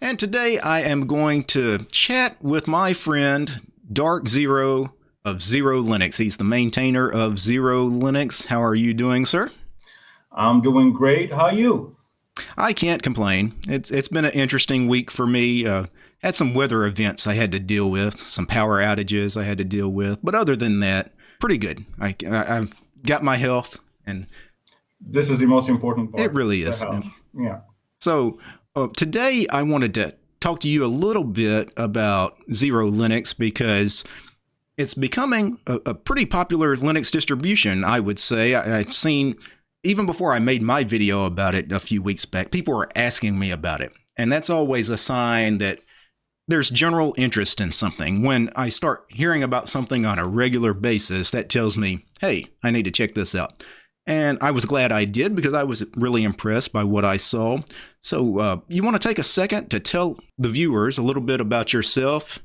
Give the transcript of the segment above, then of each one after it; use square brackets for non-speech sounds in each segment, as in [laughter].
And today I am going to chat with my friend Dark Xero of Xero Linux. He's the maintainer of Xero Linux. How are you doing, sir? I'm doing great. How are you? I can't complain. It's it's been an interesting week for me. Uh, had some weather events I had to deal with, some power outages I had to deal with, but other than that, pretty good. I I, I got my health, and this is the most important part. It really is. Yeah. So uh, today I wanted to talk to you a little bit about Xero Linux because it's becoming a, a pretty popular Linux distribution. I would say I, I've seen even before I made my video about it a few weeks back, people were asking me about it. And that's always a sign that there's general interest in something. When I start hearing about something on a regular basis, that tells me, hey, I need to check this out. And I was glad I did because I was really impressed by what I saw. So, uh, you want to take a second to tell the viewers a little bit about yourself?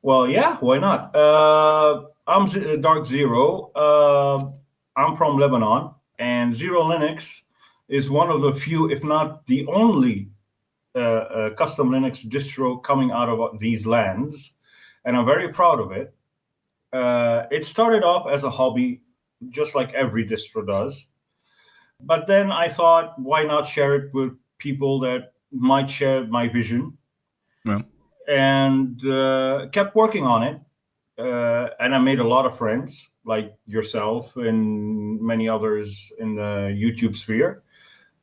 Well, yeah, why not? Uh, I'm Dark Xero. Uh, I'm from Lebanon, and Xero Linux is one of the few, if not the only, uh, uh, custom Linux distro coming out of these lands, and I'm very proud of it. Uh, it started off as a hobby just like every distro does. But then I thought, why not share it with people that might share my vision? Yeah. And uh, kept working on it. Uh, and I made a lot of friends, like yourself and many others in the YouTube sphere.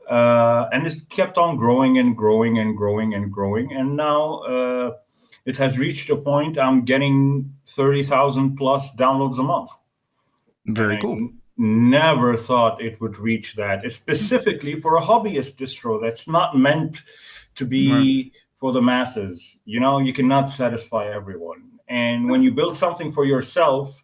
Uh, and this kept on growing and growing and growing and growing. And now uh, it has reached a point I'm getting 30,000 plus downloads a month. Very cool. Never thought it would reach that, specifically for a hobbyist distro that's not meant to be right. for the masses. You know, you cannot satisfy everyone. And when you build something for yourself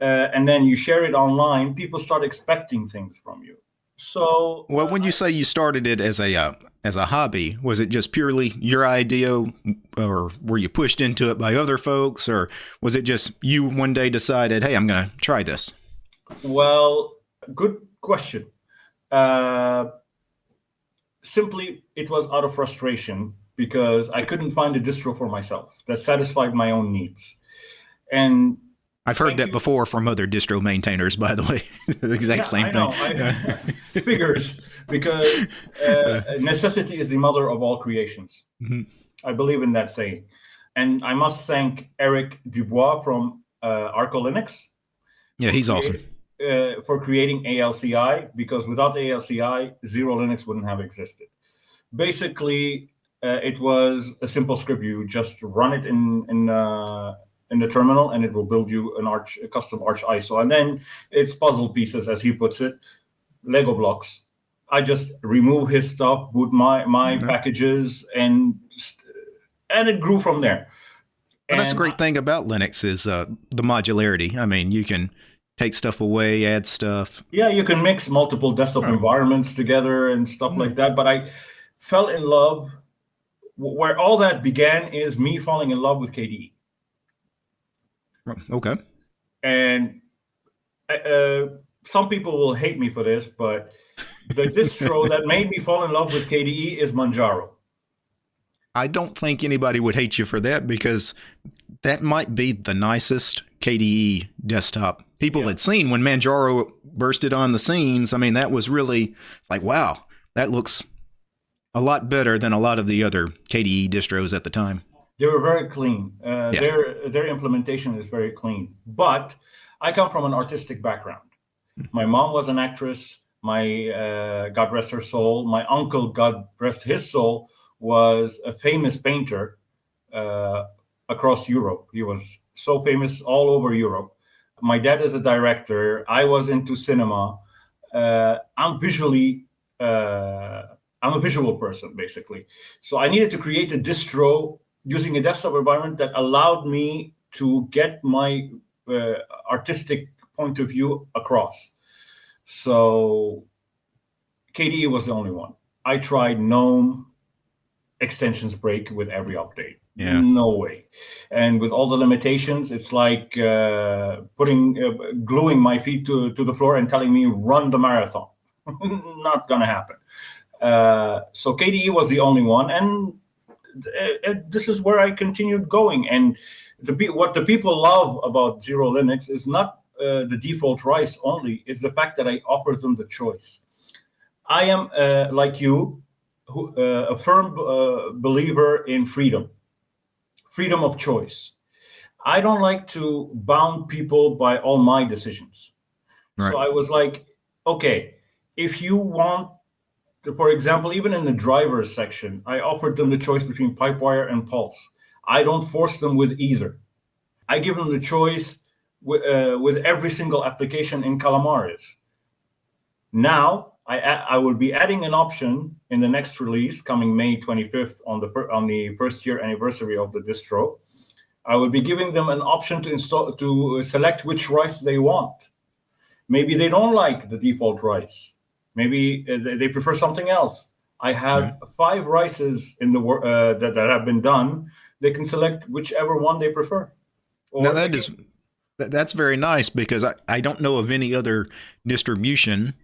uh, and then you share it online, people start expecting things from you. So, well, when you say you started it as a uh, as a hobby, was it just purely your idea, or were you pushed into it by other folks, or was it just you one day decided, "Hey, I'm going to try this"? Well, good question. Uh, simply, it was out of frustration because I couldn't find a distro for myself that satisfied my own needs, and I've heard that before from other distro maintainers, by the way. [laughs] the exact yeah, same I thing. Know. I, [laughs] figures because uh, [laughs] necessity is the mother of all creations. Mm-hmm. I believe in that saying, and I must thank Eric Dubois from uh, Arco Linux. Yeah, he's awesome. Uh, for creating ALCI because without ALCI, Xero Linux wouldn't have existed. Basically, uh, it was a simple script. You just run it in in uh, in the terminal and it will build you an arch a custom arch ISO and then it's puzzle pieces as he puts it lego blocks i just remove his stuff boot my my mm -hmm. packages and and it grew from there well, that's a great thing about linux is uh, the modularity i mean you can take stuff away add stuff yeah you can mix multiple desktop right. environments together and stuff mm like that but i fell in love where all that began is me falling in love with kde Okay. And uh, some people will hate me for this, but the distro [laughs] that made me fall in love with KDE is Manjaro. I don't think anybody would hate you for that because that might be the nicest KDE desktop people yeah. had seen when Manjaro bursted on the scenes. I mean, that was really like, wow, that looks a lot better than a lot of the other KDE distros at the time. They were very clean. Uh, yeah. Their their implementation is very clean. But I come from an artistic background. Hmm. My mom was an actress. My uh, God rest her soul. My uncle, God rest his soul, was a famous painter uh, across Europe. He was so famous all over Europe. My dad is a director. I was into cinema. Uh, I'm visually uh, I'm a visual person, basically. So I needed to create a distro using a desktop environment that allowed me to get my uh, artistic point of view across. So KDE was the only one. I tried GNOME extensions break with every update. Yeah. No way. And with all the limitations, it's like uh, putting, uh, gluing my feet to, to the floor and telling me run the marathon. [laughs] Not gonna happen. Uh, so KDE was the only one. And uh, this is where I continued going. And the what the people love about Xero Linux is not uh, the default rice only, is the fact that I offer them the choice. I am uh, like you, who, uh, a firm uh, believer in freedom, freedom of choice. I don't like to bound people by all my decisions. Right. So I was like, okay, if you want, to, for example, even in the driver's section, I offered them the choice between Pipewire and Pulse. I don't force them with either. I give them the choice with, uh, with every single application in Calamares. Now, I, I will be adding an option in the next release coming May 25th on the on the first year anniversary of the distro. I will be giving them an option to install to select which rice they want. Maybe they don't like the default rice. Maybe uh, they prefer something else. I have yeah. five rices in the uh, that, that have been done. They can select whichever one they prefer. Or now that is that's very nice because I, I don't know of any other distribution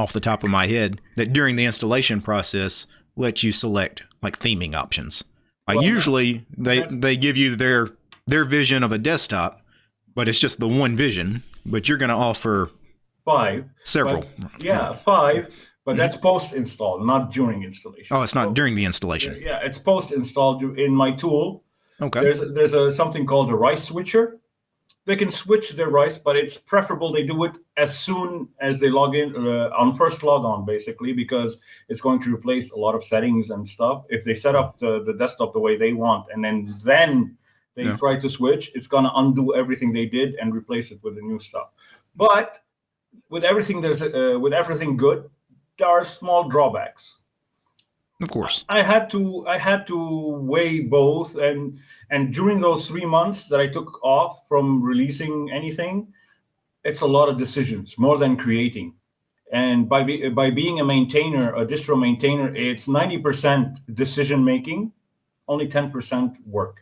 off the top of my head that during the installation process lets you select like theming options. Well, usually they they give you their their vision of a desktop, but it's just the one vision. But you're going to offer five several. But, yeah, five. But that's mm-hmm. post install, not during installation. Oh, it's not so, during the installation. Yeah, it's post install in my tool. Okay. There's a, there's a something called a rice switcher they can switch their rice, but it's preferable they do it as soon as they log in uh, on first log on, basically, because it's going to replace a lot of settings and stuff. If they set up the, the desktop the way they want, and then then they yeah. try to switch, it's gonna undo everything they did and replace it with the new stuff. But with everything there's uh, with everything good, there are small drawbacks. Of course. I had to I had to weigh both and and during those 3 months that I took off from releasing anything it's a lot of decisions more than creating. And by be, by being a maintainer, a distro maintainer, it's 90% decision making, only 10% work.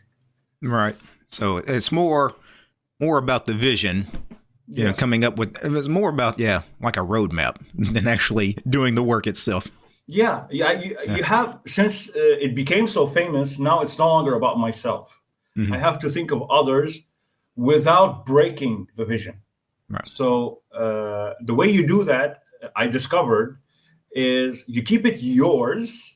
Right. So it's more more about the vision you yeah. know, coming up with it was more about yeah, like a roadmap [laughs] than actually doing the work itself. Yeah, yeah. You, yeah. you have since uh, it became so famous. Now it's no longer about myself. Mm-hmm. I have to think of others without breaking the vision. Right. So uh, the way you do that, I discovered, is you keep it yours.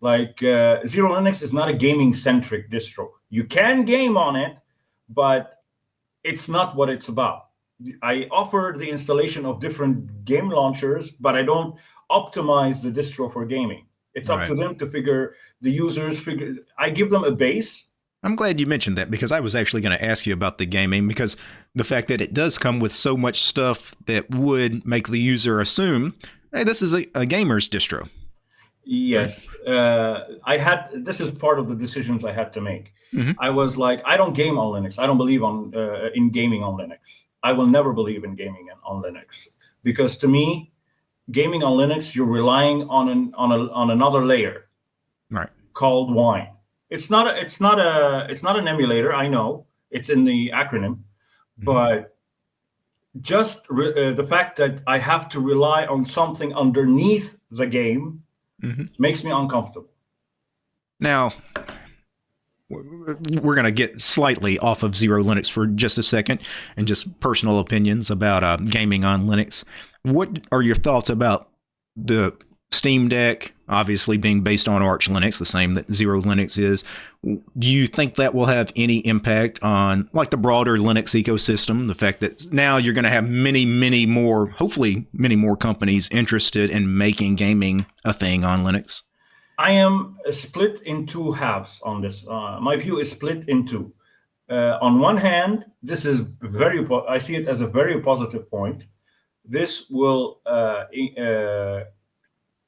Like uh, Xero Linux is not a gaming centric distro. You can game on it, but it's not what it's about. I offer the installation of different game launchers, but I don't optimize the distro for gaming. It's up right. to them to figure the users figure. I give them a base. I'm glad you mentioned that because I was actually going to ask you about the gaming because the fact that it does come with so much stuff that would make the user assume, hey, this is a, a gamer's distro. Yes, uh, I had. This is part of the decisions I had to make. Mm-hmm. I was like, I don't game on Linux. I don't believe on uh, in gaming on Linux. I will never believe in gaming on Linux because to me, gaming on Linux, you're relying on an on a on another layer, right? Called Wine. It's not a it's not a it's not an emulator. I know it's in the acronym, mm-hmm. but just uh, the fact that I have to rely on something underneath the game mm-hmm. makes me uncomfortable. Now, we're going to get slightly off of Xero Linux for just a second and just personal opinions about uh, gaming on Linux. What are your thoughts about the Steam Deck, obviously being based on Arch Linux, the same that Xero Linux is? Do you think that will have any impact on like the broader Linux ecosystem? The fact that now you're going to have many, many more, hopefully, many more companies interested in making gaming a thing on Linux? I am split in two halves on this. Uh, my view is split in two. Uh, on one hand, this is very, I see it as a very positive point. This will uh, uh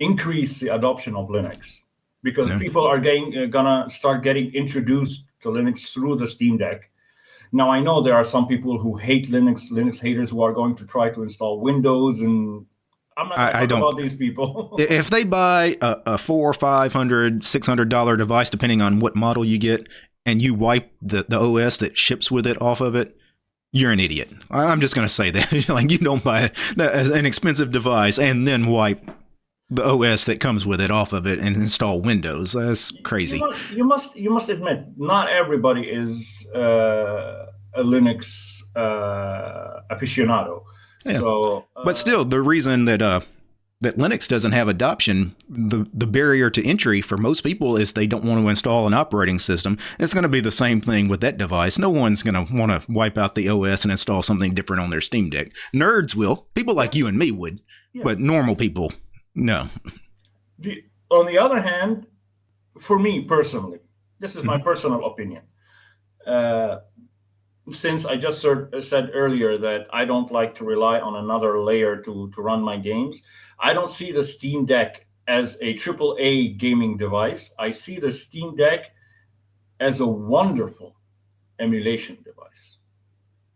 increase the adoption of Linux because yeah. people are getting, uh, gonna start getting introduced to Linux through the Steam Deck. Now, I know there are some people who hate Linux, Linux haters who are going to try to install Windows and I'm not I, I don't about these people. if they buy a, a four, five hundred, six hundred dollar device, depending on what model you get, and you wipe the, the OS that ships with it off of it, you're an idiot. I'm just going to say [laughs] that. like you don't buy an expensive device and then wipe the OS that comes with it off of it and install Windows. That's crazy. You must you must, you must admit, not everybody is uh, a Linux uh, aficionado. Yeah. So, uh, but still, the reason that uh, that Linux doesn't have adoption, the the barrier to entry for most people is they don't want to install an operating system. It's going to be the same thing with that device. No one's going to want to wipe out the OS and install something different on their Steam Deck. Nerds will. People like you and me would, yeah. but normal people, no. The, on the other hand, for me personally, this is my mm-hmm. personal opinion. Uh, since I just said earlier that I don't like to rely on another layer to, to run my games, I don't see the Steam Deck as a triple A gaming device. I see the Steam Deck as a wonderful emulation device.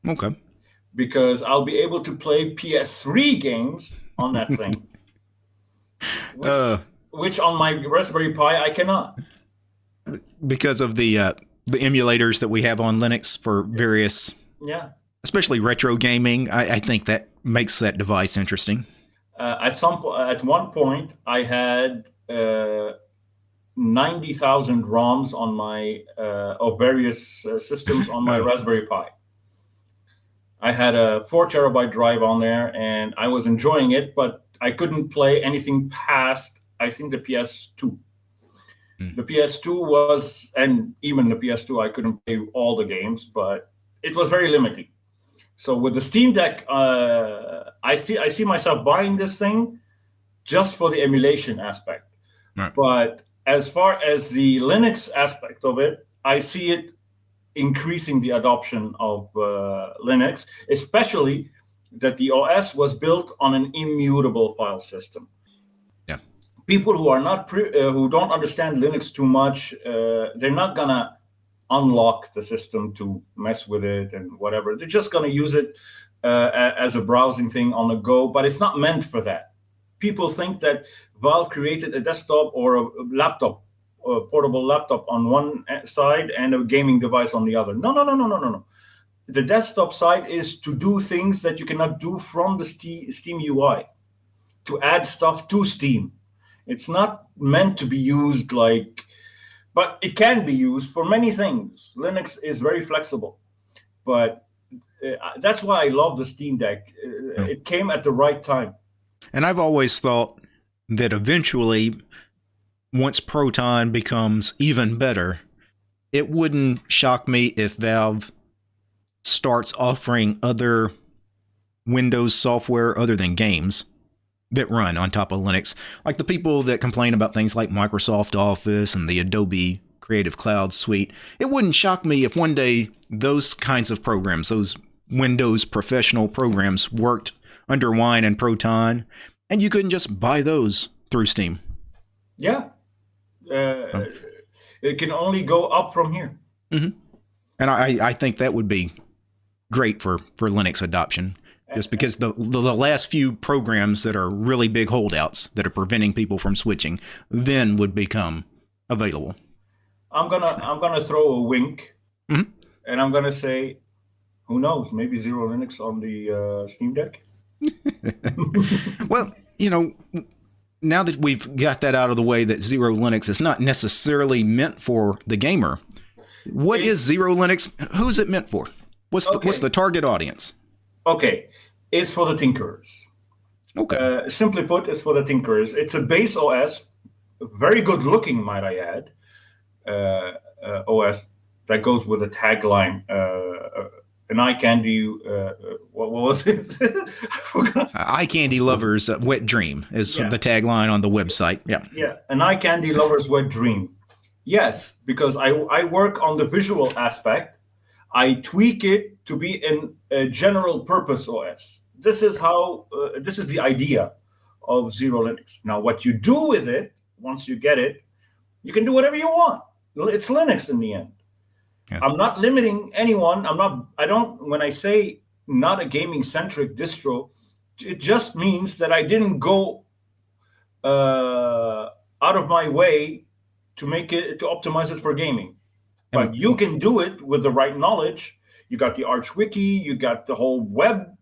Okay. Because I'll be able to play PS3 games on that [laughs] thing. which, uh, which on my Raspberry Pi I cannot. Because of the uh, the emulators that we have on Linux for various, yeah, especially retro gaming. I, I think that makes that device interesting. Uh, at some at one point, I had uh, ninety thousand ROMs on my uh, of various uh, systems on my [laughs] Raspberry Pi. I had a four terabyte drive on there, and I was enjoying it, but I couldn't play anything past I think the PS2. Mm. The PS2 was, and even the PS2, I couldn't play all the games, but it was very limiting. So with the Steam Deck, uh, I see I see myself buying this thing just for the emulation aspect. Right. But as far as the Linux aspect of it, I see it increasing the adoption of uh, Linux, especially that the OS was built on an immutable file system people who are not uh, who don't understand Linux too much, uh, they're not gonna unlock the system to mess with it and whatever. They're just gonna use it uh, as a browsing thing on the go, but it's not meant for that. People think that Valve created a desktop or a laptop, a portable laptop on one side and a gaming device on the other. No, no, no, no, no, no, no. The desktop side is to do things that you cannot do from the Steam UI, to add stuff to Steam it's not meant to be used like, but it can be used for many things. Linux is very flexible, but uh, that's why I love the Steam Deck. Uh, it came at the right time. And I've always thought that eventually, once Proton becomes even better, it wouldn't shock me if Valve starts offering other Windows software other than games that run on top of Linux. Like the people that complain about things like Microsoft Office and the Adobe Creative Cloud suite, it wouldn't shock me if one day those kinds of programs, those Windows professional programs, worked under Wine and Proton, and you couldn't just buy those through Steam. Yeah. Uh, It can only go up from here. Mm-hmm. And I, I think that would be great for, for Linux adoption just because the, the, the last few programs that are really big holdouts that are preventing people from switching then would become available. I'm gonna I'm gonna throw a wink, mm-hmm. and I'm gonna say, who knows? Maybe Xero Linux on the uh, Steam Deck. [laughs] well, you know, now that we've got that out of the way, that Xero Linux is not necessarily meant for the gamer. What it, is Xero Linux? Who's it meant for? What's okay. the what's the target audience? Okay, is for the tinkerers. Okay. Uh, simply put, it's for the tinkerers. It's a base OS, very good looking, might I add, uh, uh, OS that goes with a tagline. Uh, uh, an eye candy, uh, what, what, was it? [laughs] I forgot. eye candy lovers wet dream is yeah. the tagline on the website. Yeah. Yeah. An eye candy lovers wet dream. Yes, because I, I work on the visual aspect. I tweak it to be in a general purpose OS this is how uh, this is the idea of Xero Linux. Now what you do with it once you get it you can do whatever you want. It's linux in the end. Yeah. i'm not limiting anyone. I'm not i don't when i say not a gaming centric distro it just means that i didn't go uh, out of my way to make it to optimize it for gaming. But you can do it with the right knowledge. You got the arch wiki you got the whole web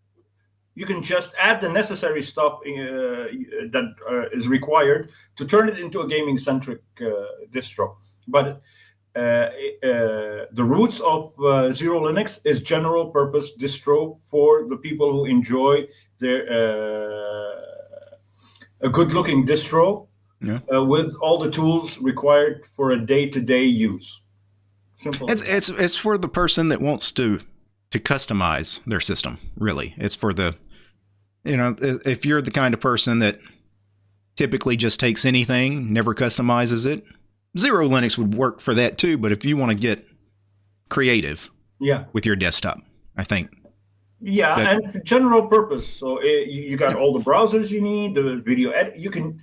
you can just add the necessary stuff uh, that uh, is required to turn it into a gaming centric uh, distro. But uh, uh, the roots of uh, Xero Linux is general purpose distro for the people who enjoy their a good looking distro yeah. with all the tools required for a day to day use. Simple. It's it's it's for the person that wants to to customize their system. Really, it's for the you know if you're the kind of person that typically just takes anything, never customizes it. Xero Linux would work for that too. But if you want to get creative, yeah, with your desktop, I think. Yeah, that, and general purpose. So it, eh, you got yeah. all the browsers you need, the video edit. You can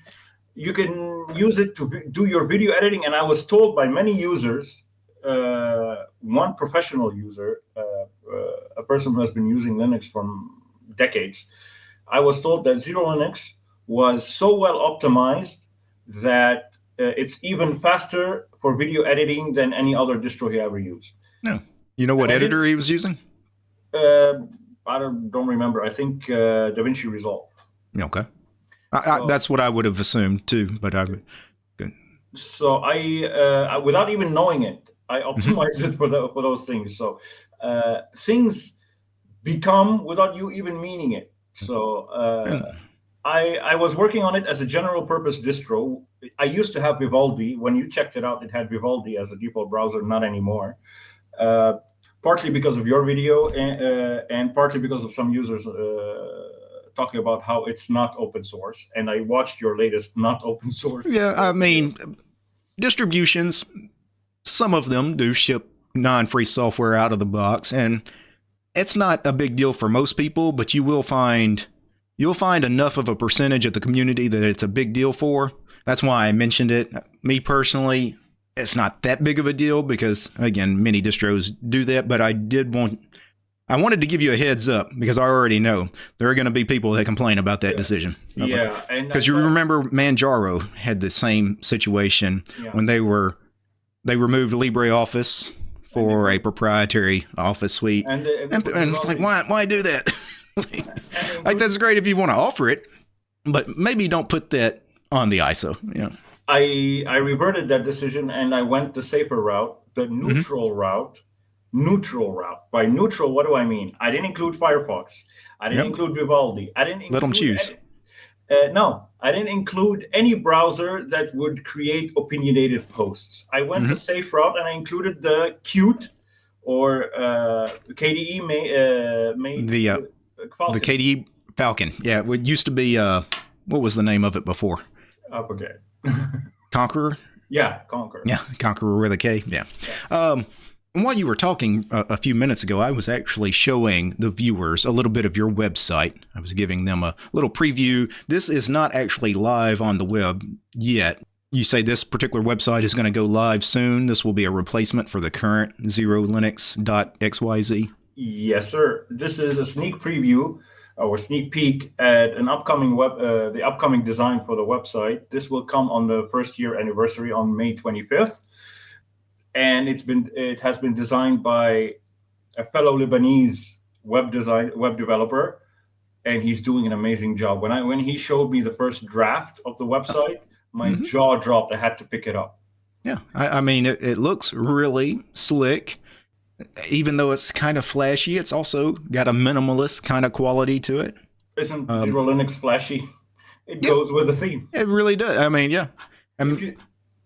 you can use it to do your video editing. And I was told by many users uh, one professional user, uh, uh, a person who has been using Linux for decades, I was told that Xero Linux was so well optimized that uh, it's even faster for video editing than any other distro he ever used. No, you know what and editor he was using? Uh, I don't, don't remember. I think uh, DaVinci Resolve. Okay, I, so, I, that's what I would have assumed too. But I, good. So I, without even knowing it, I mm-hmm. optimize [laughs] it for the for those things. So uh, things become without you even meaning it. So uh, I I was working on it as a general purpose distro. I used to have Vivaldi. When you checked it out, it had Vivaldi as a default browser. Not anymore. Uh, partly because of your video and, uh, and partly because of some users uh, talking about how it's not open source. And I watched your latest not open source. Yeah, I mean, distributions some of them do ship non-free software out of the box and it's not a big deal for most people, but you will find you'll find enough of a percentage of the community that it's a big deal for. That's why I mentioned it. Me personally, it's not that big of a deal because again, many distros do that, but I did want I wanted to give you a heads up because I already know there are going to be people that complain about that yeah. decision. Yeah, because you remember Manjaro had the same situation yeah. when they were they removed LibreOffice for a proprietary office suite. And, uh, and, and it's like, why, why do that? [laughs] like, that's great if you want to offer it, but maybe don't put that on the ISO. Yeah. I I reverted that decision and I went the safer route, the mm-hmm. neutral mm-hmm. route. Neutral route. By neutral, what do I mean? I didn't include Firefox. I didn't yep. include Vivaldi. I didn't let them choose. Uh, no, I didn't include any browser that would create opinionated posts. I went mm-hmm. the safe route and I included the Qt or uh, KDE may, uh, made the uh, the KDE Falkon. Yeah, it used to be uh, what was the name of it before? I forget. [laughs] Konqueror. Yeah, Konqueror. Yeah, Konqueror with a K. Yeah. yeah. Um, and while you were talking a, a, few minutes ago, I was actually showing the viewers a little bit of your website. I was giving them a little preview. This is not actually live on the web yet. You say this particular website is going to go live soon. This will be a replacement for the current xerolinux.xyz. Yes, sir. This is a sneak preview or sneak peek at an upcoming web, uh, the upcoming design for the website. This will come on the first year anniversary on May 25th and it's been it has been designed by a fellow Lebanese web design web developer, and he's doing an amazing job. When I when he showed me the first draft of the website, my mm-hmm. jaw dropped. I had to pick it up. Yeah, I, I mean it, it looks really slick. Even though it's kind of flashy, it's also got a minimalist kind of quality to it. Isn't um, Xero Linux flashy? It yeah, goes with the theme. It really does. I mean, yeah.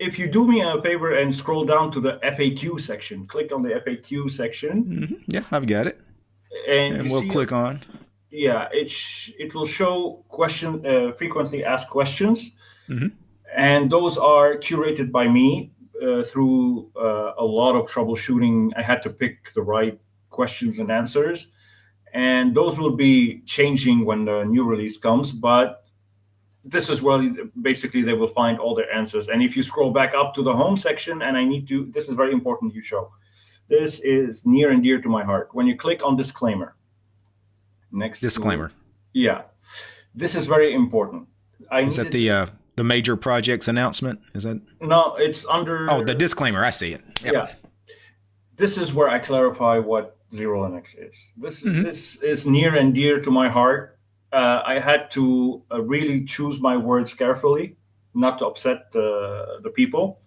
If you do me a favor and scroll down to the FAQ section, click on the FAQ section. Mm-hmm. Yeah, I've got it. And, and we'll click on. Yeah, it sh- it will show question uh, frequently asked questions, mm-hmm. and those are curated by me uh, through uh, a lot of troubleshooting. I had to pick the right questions and answers, and those will be changing when the new release comes. But this is where basically they will find all their answers. And if you scroll back up to the home section, and I need to, this is very important you show. This is near and dear to my heart. When you click on disclaimer, next disclaimer. To, yeah, this is very important. I is that the uh, the major projects announcement? Is that no? It's under. Oh, the disclaimer. I see it. Yep. Yeah. This is where I clarify what Xero Linux is. This mm-hmm. this is near and dear to my heart. Uh, I had to uh, really choose my words carefully, not to upset the the people.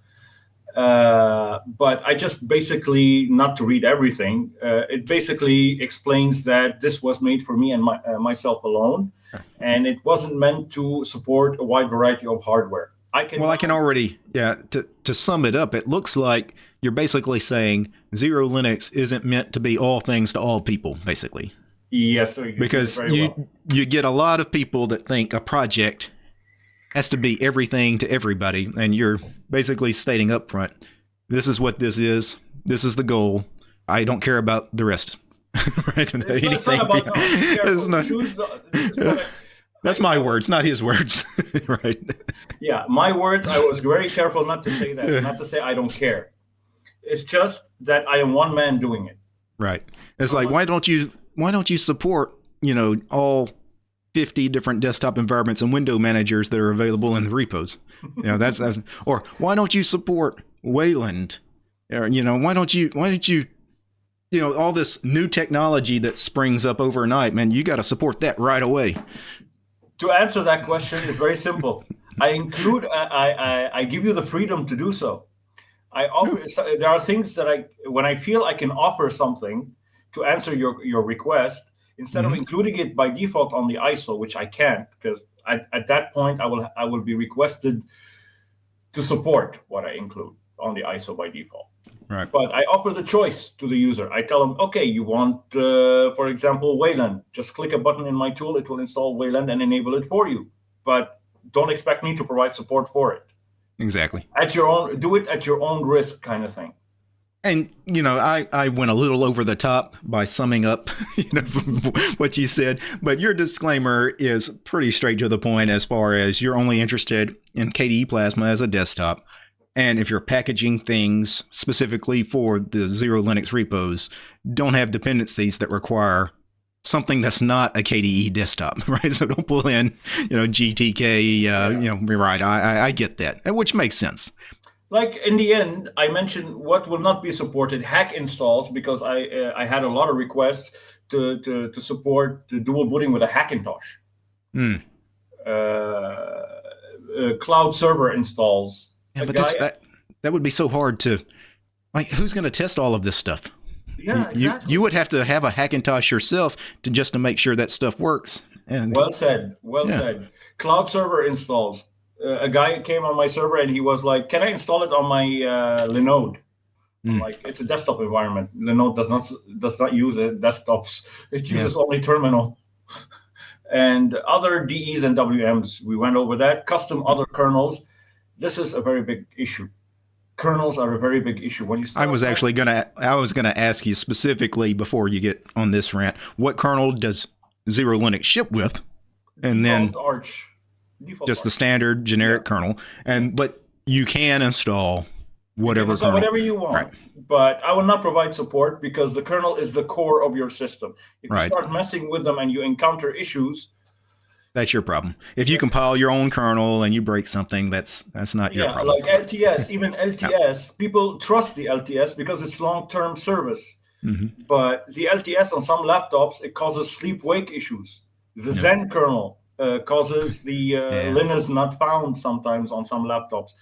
Uh, but I just basically, not to read everything, uh, it basically explains that this was made for me and my, uh, myself alone, and it wasn't meant to support a wide variety of hardware. I can. Well, I can already, yeah. To to sum it up, it looks like you're basically saying Xero Linux isn't meant to be all things to all people, basically. Yes, because you well. you get a lot of people that think a project has to be everything to everybody, and you're basically stating up front, this is what this is. This is the goal. I don't care about the rest. [laughs] right? It's Anything. Not, about, no, [laughs] not, the, [laughs] that's my words, not his words. right. Yeah, my words. I was very careful not to say that. Not to say I don't care. It's just that I am one man doing it. Right. It's like uh-huh. why don't you why don't you support you know all 50 different desktop environments and window managers that are available in the repos. You know, that's, that's or why don't you support Wayland? Or, you know, why don't you, why don't you, you know, all this new technology that springs up overnight, man, you got to support that right away. To answer that question is very simple. I include, I, I, I give you the freedom to do so. I offer, there are things that I, when I feel I can offer something to answer your, your request, instead mm -hmm. of mm-hmm. including it by default on the ISO, which I can't because at, at that point I will I will be requested to support what I include on the ISO by default. Right. But I offer the choice to the user. I tell them, okay, you want, uh, for example, Wayland. Just click a button in my tool. It will install Wayland and enable it for you. But don't expect me to provide support for it. Exactly. At your own, do it at your own risk, kind of thing. And you know, I, I went a little over the top by summing up, [laughs] you know, [laughs] what you said. But your disclaimer is pretty straight to the point as far as you're only interested in KDE Plasma as a desktop, and if you're packaging things specifically for the Xero Linux repos, don't have dependencies that require something that's not a KDE desktop, [laughs] right? So don't pull in, you know, GTK. Uh, yeah. You know, right? I, I I get that, which makes sense like in the end, I mentioned what will not be supported hack installs because I uh, I had a lot of requests to to, to support the dual booting with a Hackintosh. Mm. Uh, uh, cloud server installs. Yeah, but guy, that that would be so hard to like. Who's going to test all of this stuff? Yeah, exactly. you you would have to have a Hackintosh yourself to just to make sure that stuff works. And well said. Well yeah. said. Cloud server installs a guy came on my server and he was like, "Can I install it on my uh, Linode?" Mm. Like it's a desktop environment. Linode does not does not use it desktops. It uses yeah. only terminal. [laughs] and other DEs and WMs, we went over that. Custom other kernels. This is a very big issue. Kernels are a very big issue. When you I was actually gonna I was gonna ask you specifically before you get on this rant, what kernel does Xero Linux ship with? And then Arch Default just the standard generic yeah. kernel. And but you can install whatever install kernel. whatever you want. Right. But I will not provide support because the kernel is the core of your system. If you start messing with them and you encounter issues, that's your problem. If you compile your own kernel and you break something, that's that's not your yeah, problem. Like LTS, even [laughs] LTS, people trust the LTS because it's long-term service. Mm-hmm. But the LTS on some laptops it causes sleep-wake issues. The Zen kernel uh, causes the uh, yeah. Linux not found sometimes on some laptops.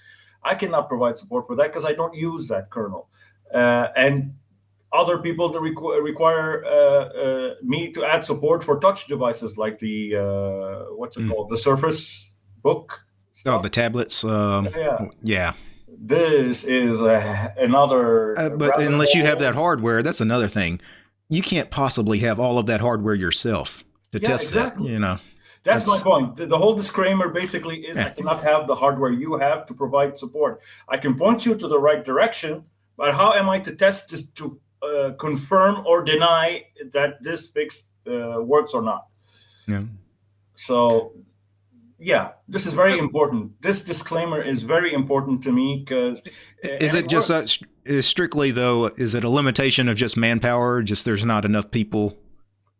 I cannot provide support for that because I don't use that kernel. Uh, and other people that requ require uh, uh, me to add support for touch devices like the uh, what's it mm. called, the Surface Book. Stuff. Oh, the tablets. Um, yeah. Yeah. This is another. but unless you have that hardware, that's another thing. You can't possibly have all of that hardware yourself to yeah, test exactly. that. You know. That's, That's, my point. The, the, whole disclaimer basically is yeah. I cannot have the hardware you have to provide support. I can point you to the right direction, but how am I to test this to uh, confirm or deny that this fix uh, works or not? Yeah. So, yeah, this is very important. This disclaimer is very important to me because. Is it just a, strictly though? Is it a limitation of just manpower? Just there's not enough people.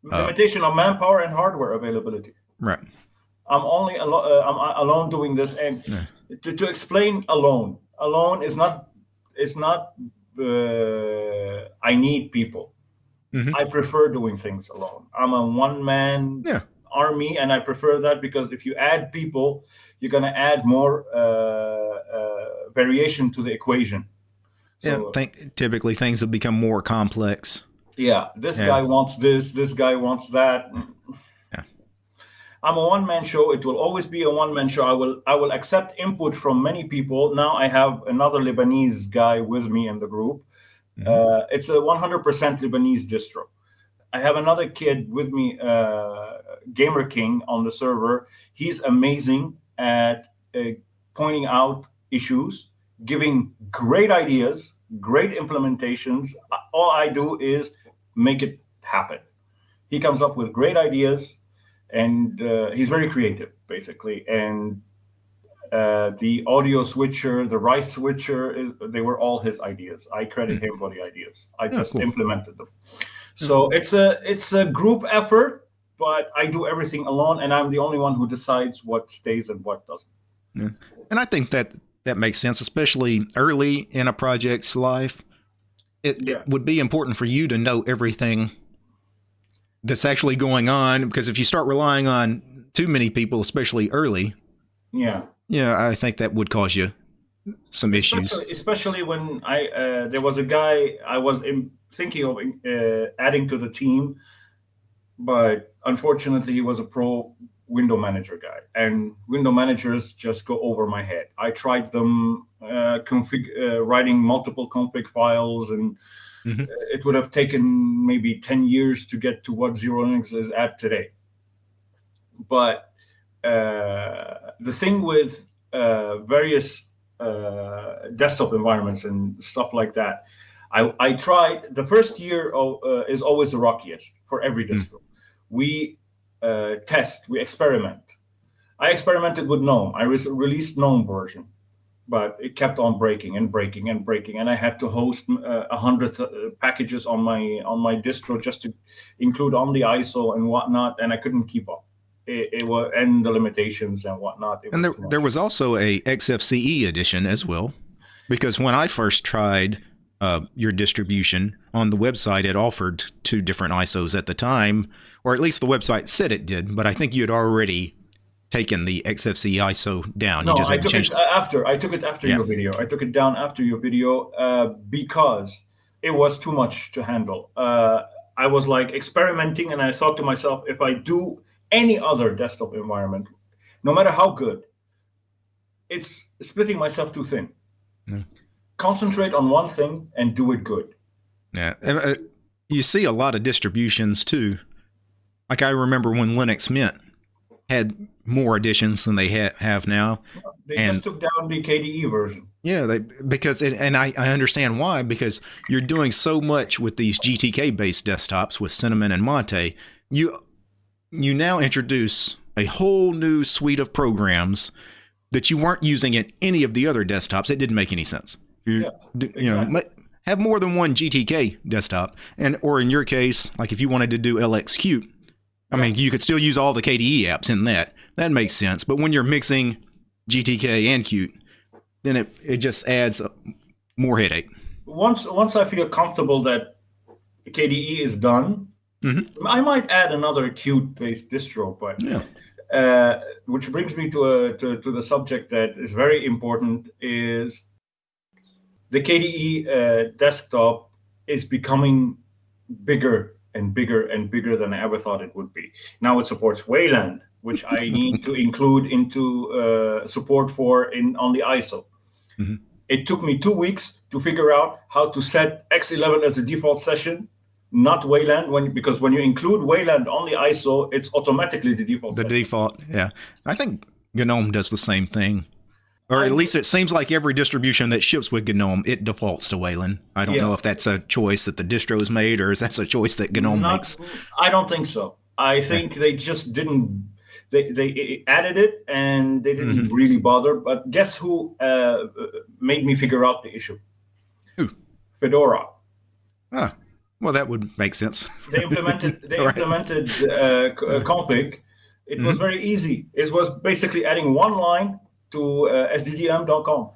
Limitation uh, of manpower and hardware availability. Right. I'm only alo- uh, I'm alone doing this, and yeah. to, to explain alone, alone is not is not. Uh, I need people. Mm-hmm. I prefer doing things alone. I'm a one man yeah. army, and I prefer that because if you add people, you're going to add more uh, uh, variation to the equation. So, yeah, think, typically things have become more complex. Yeah, this yeah. guy wants this, this guy wants that. I'm a one man show. It will always be a one man show. I will I will accept input from many people. Now I have another Lebanese guy with me in the group Mm-hmm. Uh, it's a 100% Lebanese distro. I have another kid with me, uh, Gamer King, on the server. He's amazing at uh, pointing out issues, giving great ideas, great implementations. All I do is make it happen. He comes up with great ideas, and uh, he's very creative, basically. And uh, the audio switcher, the rice switcher, is, they were all his ideas. I credit mm. him for the ideas. I yeah, just cool. implemented them. So mm. it's a it's a group effort, but I do everything alone, and I'm the only one who decides what stays and what doesn't. Yeah. And I think that that makes sense, especially early in a project's life. It, yeah. it would be important for you to know everything that's actually going on because if you start relying on too many people, especially early, yeah, yeah, I think that would cause you some issues. Especially, especially when I uh, there was a guy I was in, thinking of uh, adding to the team, but unfortunately he was a pro window manager guy, and window managers just go over my head. I tried them uh, config uh, writing multiple config files, and mm-hmm. it would have taken maybe ten years to get to what Xero Linux is at today. But uh, the thing with uh, various uh, desktop environments and stuff like that, I, I tried the first year of, is always the rockiest for every distro. Mm. We test, we experiment. I experimented with GNOME. I re- released GNOME version, but it kept on breaking and breaking and breaking, and I had to host a uh, hundred uh, packages on my on my distro just to include on the ISO and whatnot, and I couldn't keep up it, it was and the limitations and whatnot. and there, there was also a XFCE edition as well, because when I first tried uh, your distribution on the website, it offered two different ISOs at the time, or at least the website said it did. But I think you had already taken the XFCE ISO down. No, I took it after. I took it after yeah. your video. I took it down after your video uh, because it was too much to handle. Uh, I was like experimenting, and I thought to myself, if I do any other desktop environment, no matter how good, it's splitting myself too thin. Yeah. Concentrate on one thing and do it good. Yeah. Uh, you see a lot of distributions too. Like I remember when Linux Mint had more editions than they ha- have now. They and, just took down the KDE version. Yeah, they because it, and I, I understand why because you're doing so much with these GTK based desktops with Cinnamon and Mate. You you now introduce a whole new suite of programs that you weren't using in any of the other desktops. It didn't make any sense. You, yeah, you know, have more than one GTK desktop, and or in your case, like if you wanted to do LXQt, I mean, you could still use all the KDE apps in that. That makes sense. But when you're mixing GTK and Qt, then it, it just adds more headache. Once once I feel comfortable that KDE is done, Mm-hmm. I might add another Qt based distro, but yeah. uh, which brings me to, a, to, to the subject that is very important is the KDE uh, desktop is becoming bigger and bigger and bigger than I ever thought it would be. Now it supports Wayland, which I need to include into uh, support for in on the ISO. Mm-hmm. It took me two weeks to figure out how to set X11 as a default session not Wayland when because when you include Wayland on the ISO, it's automatically the default. The default, yeah. I think GNOME does the same thing. Or at least it seems like every distribution that ships with GNOME, it defaults to Wayland. I don't yeah. know if that's a choice that the distro's made or is that's a choice that GNOME Not, makes. I don't think so. I think yeah. they just didn't. They, they added it and they didn't mm-hmm. really bother. But guess who uh, made me figure out the issue? Who? Fedora. Ah. Well, that would make sense. they implemented [laughs] they right. implemented uh, uh, config. It mm-hmm. was very easy. It was basically adding one line to uh, sddm.conf.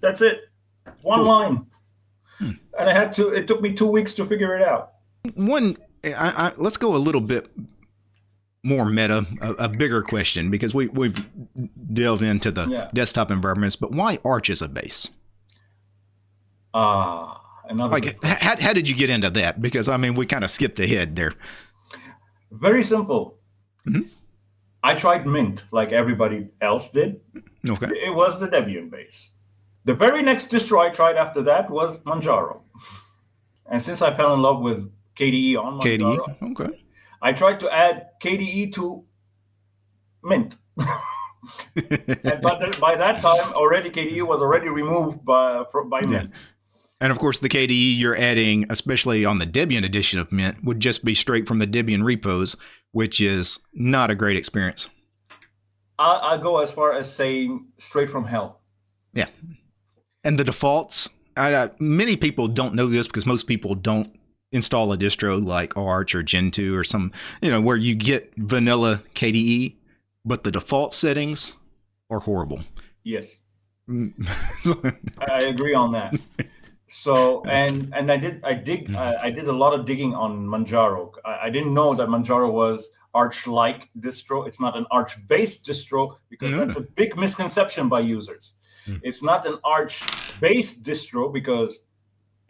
That's it. One cool. line. Hmm. And I had to. It took me two weeks to figure it out. One, I, I, let's go a little bit more meta, a, a, bigger question because we we've delved into the yeah. desktop environments. But why Arch as a base? Ah, uh, another. Like, how, how did you get into that? Because I mean, we kind of skipped ahead there. Very simple. Mm-hmm. I tried Mint like everybody else did. Okay. It was the Debian base. The very next distro I tried after that was Manjaro. And since I fell in love with KDE on Manjaro, KDE, okay. I tried to add KDE to Mint. [laughs] and but by that time, already KDE was already removed by by Mint. Yeah. And of course, the KDE you're adding, especially on the Debian edition of Mint, would just be straight from the Debian repos, which is not a great experience. I, I go as far as saying straight from hell. Yeah. And the defaults, I, uh, many people don't know this because most people don't install a distro like Arch or Gentoo or some, you know, where you get vanilla KDE, but the default settings are horrible. Yes. [laughs] I agree on that. So and and I did I dig mm-hmm. I, I did a lot of digging on Manjaro. I, I didn't know that Manjaro was Arch-like distro. It's not an Arch-based distro because that's a big misconception by users. Mm. It's not an Arch-based distro because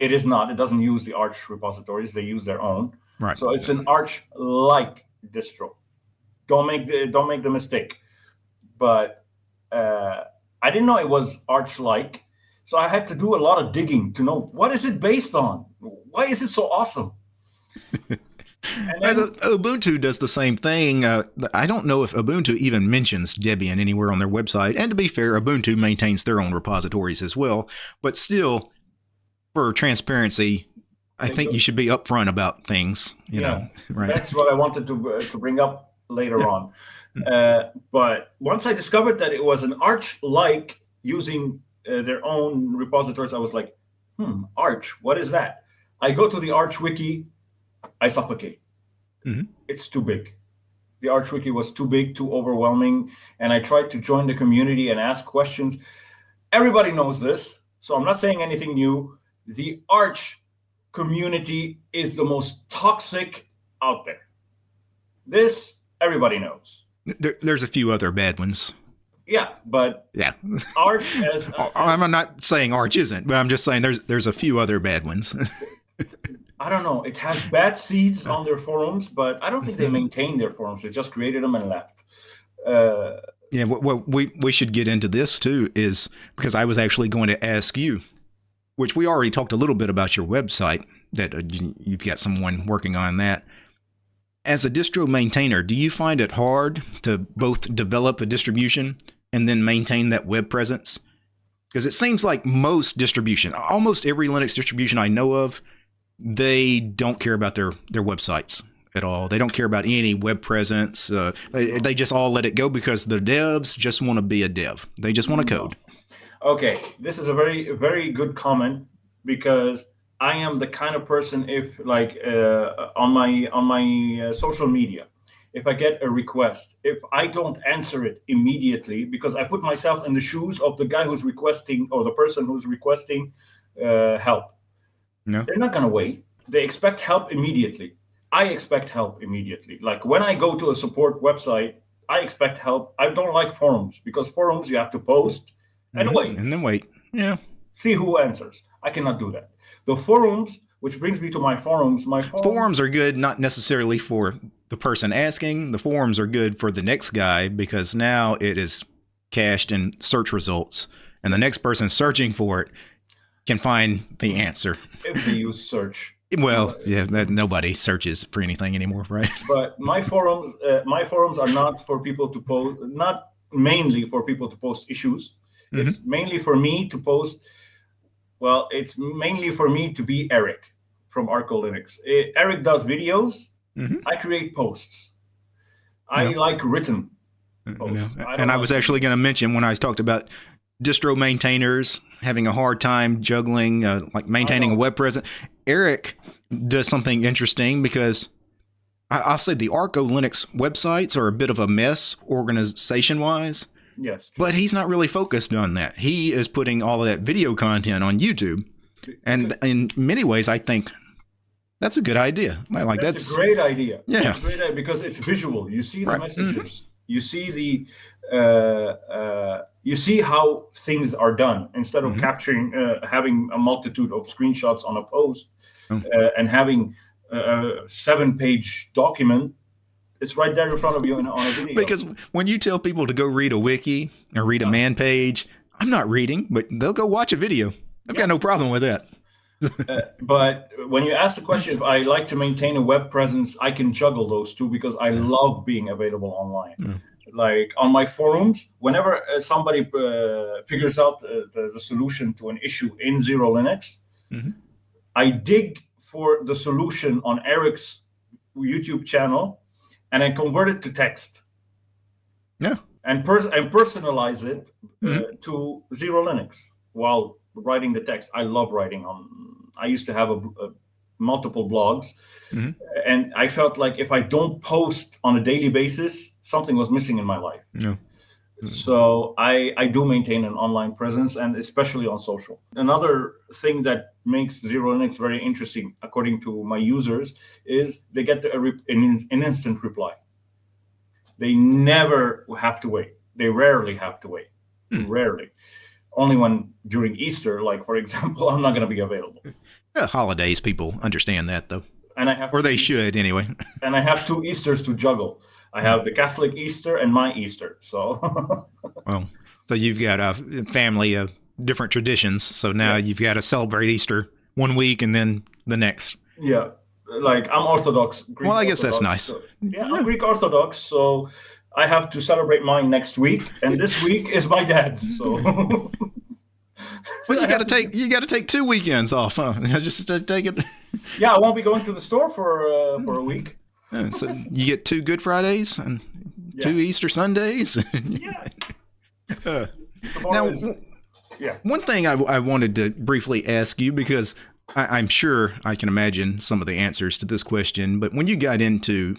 it is not. It doesn't use the Arch repositories. They use their own. Right. So it's an Arch-like distro. Don't make the don't make the mistake. But uh, I didn't know it was Arch-like so I had to do a lot of digging to know what is it based on? Why is it so awesome? [laughs] Then, Ubuntu does the same thing. Uh, I don't know if Ubuntu even mentions Debian anywhere on their website. And to be fair, Ubuntu maintains their own repositories as well. But still, for transparency, I think you should be upfront about things. You yeah, know, right? That's what I wanted to uh, to bring up later on. Uh, but once I discovered that it was an Arch-like using uh, their own repositories, I was like, hmm, Arch, what is that? I go to the Arch wiki, I suffocate. Mm-hmm. It's too big. The Arch wiki was too big, too overwhelming, and I tried to join the community and ask questions. Everybody knows this, so I'm not saying anything new. The Arch community is the most toxic out there. This everybody knows. There, there's a few other bad ones. Yeah, but yeah, [laughs] Arch as, as I'm not saying Arch isn't, but I'm just saying there's there's a few other bad ones. [laughs] I don't know. It has bad seeds on their forums, but I don't think they [laughs] maintain their forums. They just created them and left. Uh, yeah, what, what we we should get into this too is because I was actually going to ask you, which we already talked a little bit about your website that uh, you've got someone working on that as a distro maintainer, do you find it hard to both develop a distribution and then maintain that web presence? Because it seems like most distribution, almost every Linux distribution I know of, they don't care about their their websites at all. They don't care about any web presence. Uh, they, they, just all let it go because the devs just want to be a dev. They just want to code. Okay, this is a very very good comment because I am the kind of person if like uh, on my on my uh, social media, if I get a request, if I don't answer it immediately because I put myself in the shoes of the guy who's requesting or the person who's requesting uh, help, no. they're not gonna wait. They expect help immediately. I expect help immediately. Like when I go to a support website, I expect help. I don't like forums because forums you have to post and mm-hmm. wait and then wait. Yeah. See who answers. I cannot do that. The forums, which brings me to my forums. My forums, forums are good, not necessarily for the person asking. The forums are good for the next guy because now it is cached in search results, and the next person searching for it can find the answer. If they use search. Well, yeah, that, nobody searches for anything anymore, right? [laughs] But my forums, uh, my forums are not for people to post, not mainly for people to post issues. Mm-hmm. It's mainly for me to post well, it's mainly for me to be Erik from ArcoLinux. Eh, Erik does videos. Mm-hmm. I create posts. I like written uh, posts. I and I was actually going to mention when I talked about distro maintainers having a hard time juggling, uh, like maintaining a web presence. Erik does something interesting because I, will say the ArcoLinux websites are a bit of a mess organization wise. Yes. But he's not really focused on that. He is putting all of that video content on YouTube. And in many ways, I think That's a good idea. I like that's, that's a great idea. Yeah, great idea because it's visual. You see the right. messages. Mm-hmm. You see the uh, uh, you see how things are done instead of mm-hmm. capturing uh, having a multitude of screenshots on a post mm-hmm. and having a seven page document it's right there in front of you on a video. Because when you tell people to go read a wiki or read a man page, I'm not reading, but they'll go watch a video. I've yeah. got no problem with that. uh, but when you ask the question if I like to maintain a web presence, I can juggle those two because I love being available online. Mm. Like on my forums, whenever uh, somebody uh, figures out the, the, the, solution to an issue in Xero Linux, mm-hmm. I dig for the solution on Erik's YouTube channel and then convert it to text. Yeah. And, pers- and personalize it uh, mm-hmm. to Xero Linux while writing the text. I love writing on. I used to have a, a multiple blogs, mm-hmm. and I felt like if I don't post on a daily basis, something was missing in my life. Yeah. So I, I do maintain an online presence and especially on social. Another thing that makes Xero Linux very interesting, according to my users, is they get a, an, an instant reply. They never have to wait. They rarely have to wait. Hmm. Rarely. Only when during Easter, like for [laughs] example, I'm not going to be available. [laughs] Yeah, holidays, people understand that though. And I have or they should anyway. [laughs] and I have two Easters to juggle. I have the Catholic Easter and my Easter. So, [laughs] well, so you've got a family of different traditions. So now yeah. you've got to celebrate Easter one week and then the next. Yeah, like I'm Orthodox. Greek well, I guess Orthodox, that's nice. So, yeah, I'm Greek Orthodox, so I have to celebrate mine next week, and this week is my dad's. So. well, you [laughs] got to take you got to take two weekends off, huh? [laughs] Just take it. Yeah, I won't be going to the store for uh, for a week. So you get two Good Fridays and yeah. two Easter Sundays. [laughs] yeah. Uh, now, is, yeah. One thing I, I, wanted to briefly ask you because I, am sure I can imagine some of the answers to this question, but when you got into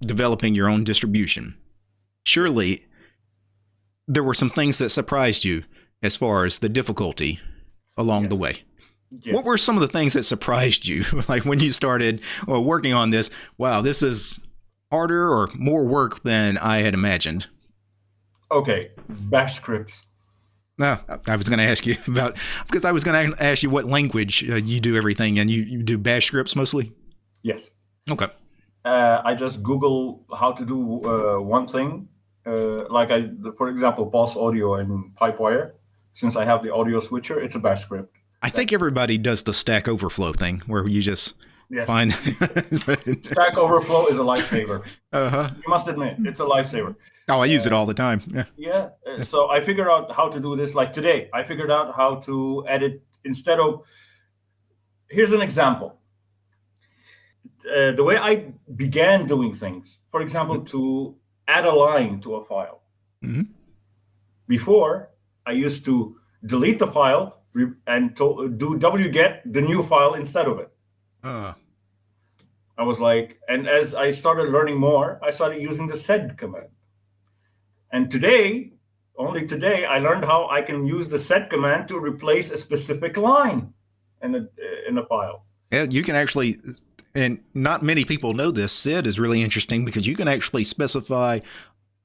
developing your own distribution, surely there were some things that surprised you as far as the difficulty along yes. the way. Yes. What were some of the things that surprised you, [laughs] like when you started well, working on this? Wow, this is harder or more work than I had imagined. Okay, Bash scripts. No, I was going to ask you [laughs] about because I was going to ask you what language uh, you do everything, and you, you do Bash scripts mostly. Yes. Okay. Uh, I just Google how to do uh, one thing, uh, like I, for example, PulseAudio and Pipewire. Since I have the audio switcher, it's a Bash script. I think everybody does the Stack Overflow thing where you just yes. find [laughs] Stack Overflow is a lifesaver. Uh-huh. You must admit, it's a lifesaver. Oh, I use uh, it all the time. Yeah. Yeah. Uh, so I figured out how to do this. Like today, I figured out how to edit instead of. Here's an example. Uh, the way I began doing things, for example, mm-hmm. to add a line to a file. Mm-hmm. Before, I used to delete the file, and to, do wget the new file instead of it. Uh. I was like, and as I started learning more, I started using the sed command. And today, only today, I learned how I can use the sed command to replace a specific line in a in a file. Yeah, you can actually, and not many people know this. Sed is really interesting because you can actually specify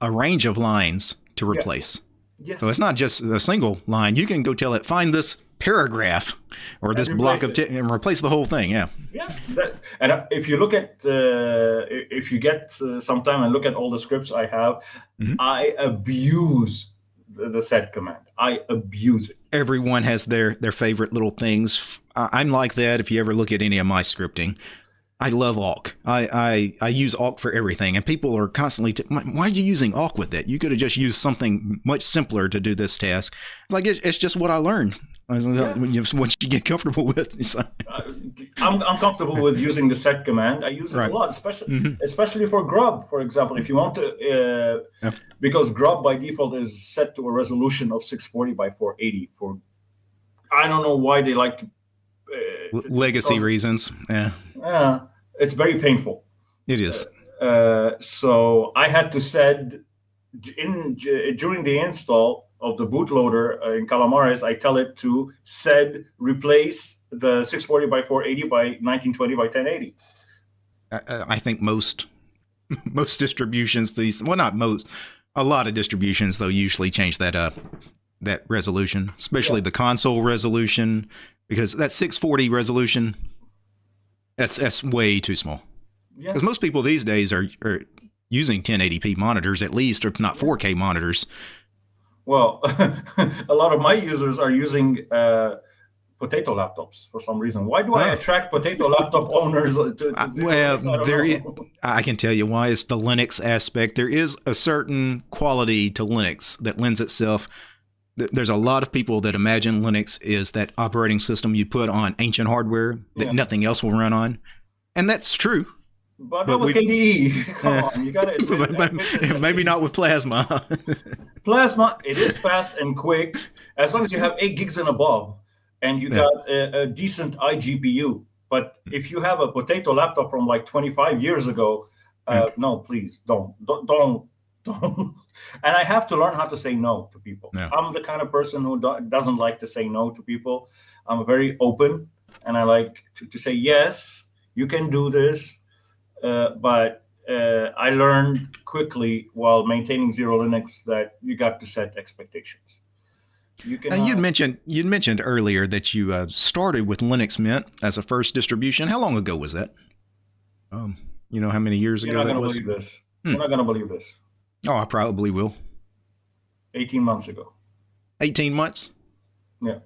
a range of lines to replace. Yes. So it's not just a single line. You can go tell it, find this paragraph or this block of text and replace the whole thing. Yeah. Yeah. That, and uh, if you look at, uh, if you get uh, some time and look at all the scripts I have, mm-hmm. I abuse the, the sed command. I abuse it. Everyone has their their favorite little things. I'm like that. If you ever look at any of my scripting, I love awk. I, I, I use awk for everything, and people are constantly. T- Why are you using awk with it? You could have just used something much simpler to do this task. It's like it's, it's just what I learned. Yeah. Once you get comfortable with, [laughs] uh, I'm, I'm comfortable with using the sed command. I use it right. a lot, especially mm-hmm. especially for grub, for example. If you want to, uh, yeah. because grub by default is set to a resolution of 640 by 480. For I don't know why they like to legacy reasons. Yeah. Yeah, it's very painful. It is. Uh, uh, so I had to sed in during the install of the bootloader uh, in Calamares. I tell it to sed replace the 640 by 480 by 1920 by 1080. I, I think most [laughs] most distributions these well not most a lot of distributions though usually change that uh that resolution, especially yeah. the console resolution, because that 640 resolution that's that's way too small. Because yeah. most people these days are are using 1080p monitors at least, or not 4K monitors. Well, [laughs] a lot of my users are using uh, potato laptops for some reason. Why do I attract potato laptop [laughs] owners? To, to well, there is, I can tell you why. It's the Linux aspect. There is a certain quality to Linux that lends itself. There's a lot of people that imagine Linux is that operating system you put on ancient hardware that yeah. nothing else will run on, and that's true. But, but with KDE, [laughs] come on, you got to maybe not with Plasma. [laughs] Plasma, it is fast and quick as long as you have eight gigs and above and you yeah. got a, a, decent iGPU. But if you have a potato laptop from like 25 years ago, uh, yeah. no, please don't, don't, don't, [laughs] don't. And I have to learn how to say no to people. Yeah. I'm the kind of person who do, doesn't like to say no to people. I'm very open, and I like to, to say yes, you can do this. Uh, but uh, I learned quickly while maintaining Xero Linux that you got to set expectations. You can. you'd uh, mentioned you'd mentioned earlier that you uh, started with Linux Mint as a first distribution. How long ago was that? Um, you know how many years You're ago that was? Believe this. Hmm. You're not going to believe this. Oh, I probably will. 18 months ago. 18 months? Yeah.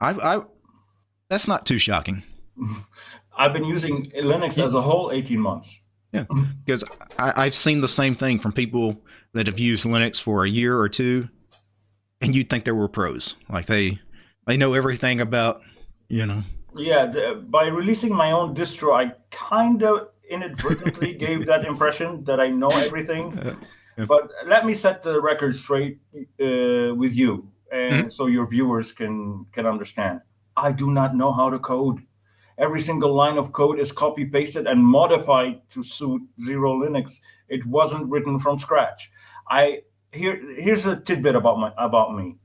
I, I that's not too shocking. [laughs] I've been using Linux yeah. as a whole 18 months. Yeah, because I, I've seen the same thing from people that have used Linux for a year or two, and you'd think they were pros, like they they know everything about, you know. Yeah, the, by releasing my own distro, I kind of inadvertently [laughs] gave that impression that I know everything. Uh, yeah. But let me set the record straight uh, with you, and mm-hmm. so your viewers can can understand. I do not know how to code. Every single line of code is copy pasted and modified to suit Xero Linux. It wasn't written from scratch. I here here's a tidbit about my about me.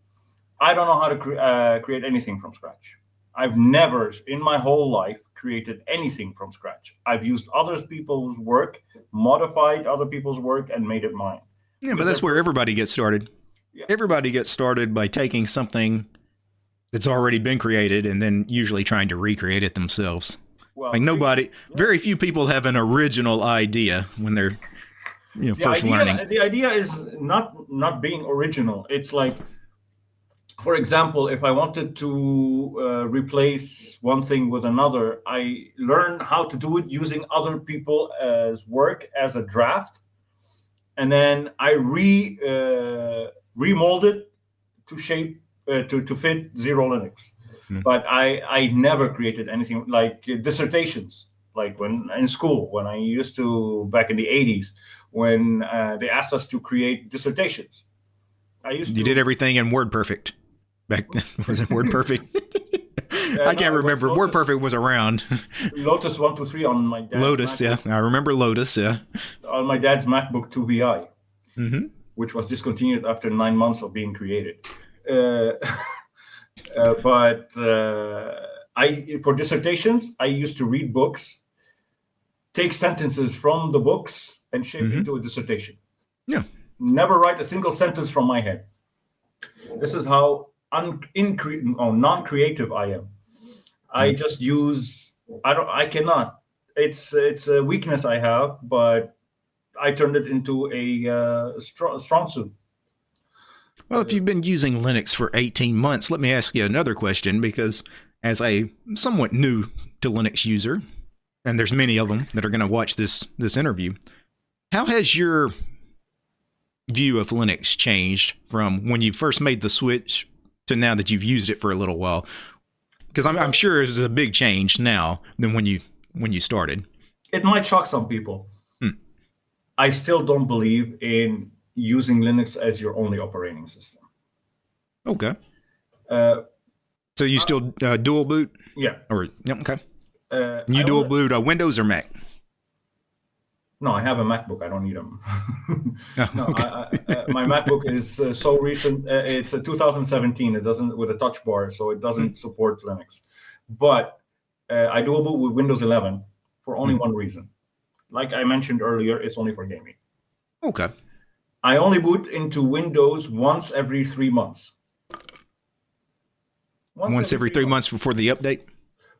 I don't know how to cre- uh, create anything from scratch. I've never in my whole life created anything from scratch. I've used other people's work, modified other people's work, and made it mine. Yeah, but that's where everybody gets started. Yeah. Everybody gets started by taking something that's already been created and then usually trying to recreate it themselves. Well, like nobody, yeah. very few people have an original idea when they're you know the first idea, learning. The idea is not not being original. It's like, for example, if I wanted to uh, replace one thing with another, I learn how to do it using other people as work as a draft, and then I re uh, remold it to shape uh, to to fit XeroLinux. Mm. But I I never created anything like dissertations like when in school when I used to back in the 80s when uh, they asked us to create dissertations. I used you to, did everything in WordPerfect. Back [laughs] was it [laughs] WordPerfect? Uh, I can't no, remember. Lotus, WordPerfect was around. [laughs] Lotus one two three on my dad's Lotus. MacBook, yeah, I remember Lotus. Yeah, on my dad's MacBook 2VI, mm-hmm. which was discontinued after nine months of being created. Uh, uh, but uh, I for dissertations, I used to read books, take sentences from the books and shape mm-hmm. into a dissertation. Yeah. Never write a single sentence from my head. This is how un- incre- oh, non-creative I am. I mm-hmm. just use I don't I cannot. It's it's a weakness I have, but I turned it into a uh, strong, strong suit. Well, if you've been using Linux for 18 months, let me ask you another question because as a somewhat new to Linux user, and there's many of them that are going to watch this this interview, how has your view of Linux changed from when you first made the switch to now that you've used it for a little while? Because I'm, I'm sure it's a big change now than when you when you started. It might shock some people. Hmm. I still don't believe in using Linux as your only operating system. Okay. Uh, so you still uh, dual boot? Yeah. Or yeah, okay. Uh, you dual boot uh, Windows or Mac? No, I have a MacBook. I don't need them. [laughs] No, okay. I, I, uh, my MacBook is uh, so recent. Uh, it's a 2017. It doesn't with a touch bar, so it doesn't mm. support Linux. But uh, I dual boot with Windows 11 for only mm. one reason. Like I mentioned earlier, it's only for gaming. Okay. I only boot into Windows once every three months. Once, once every, every, three months. months before the update?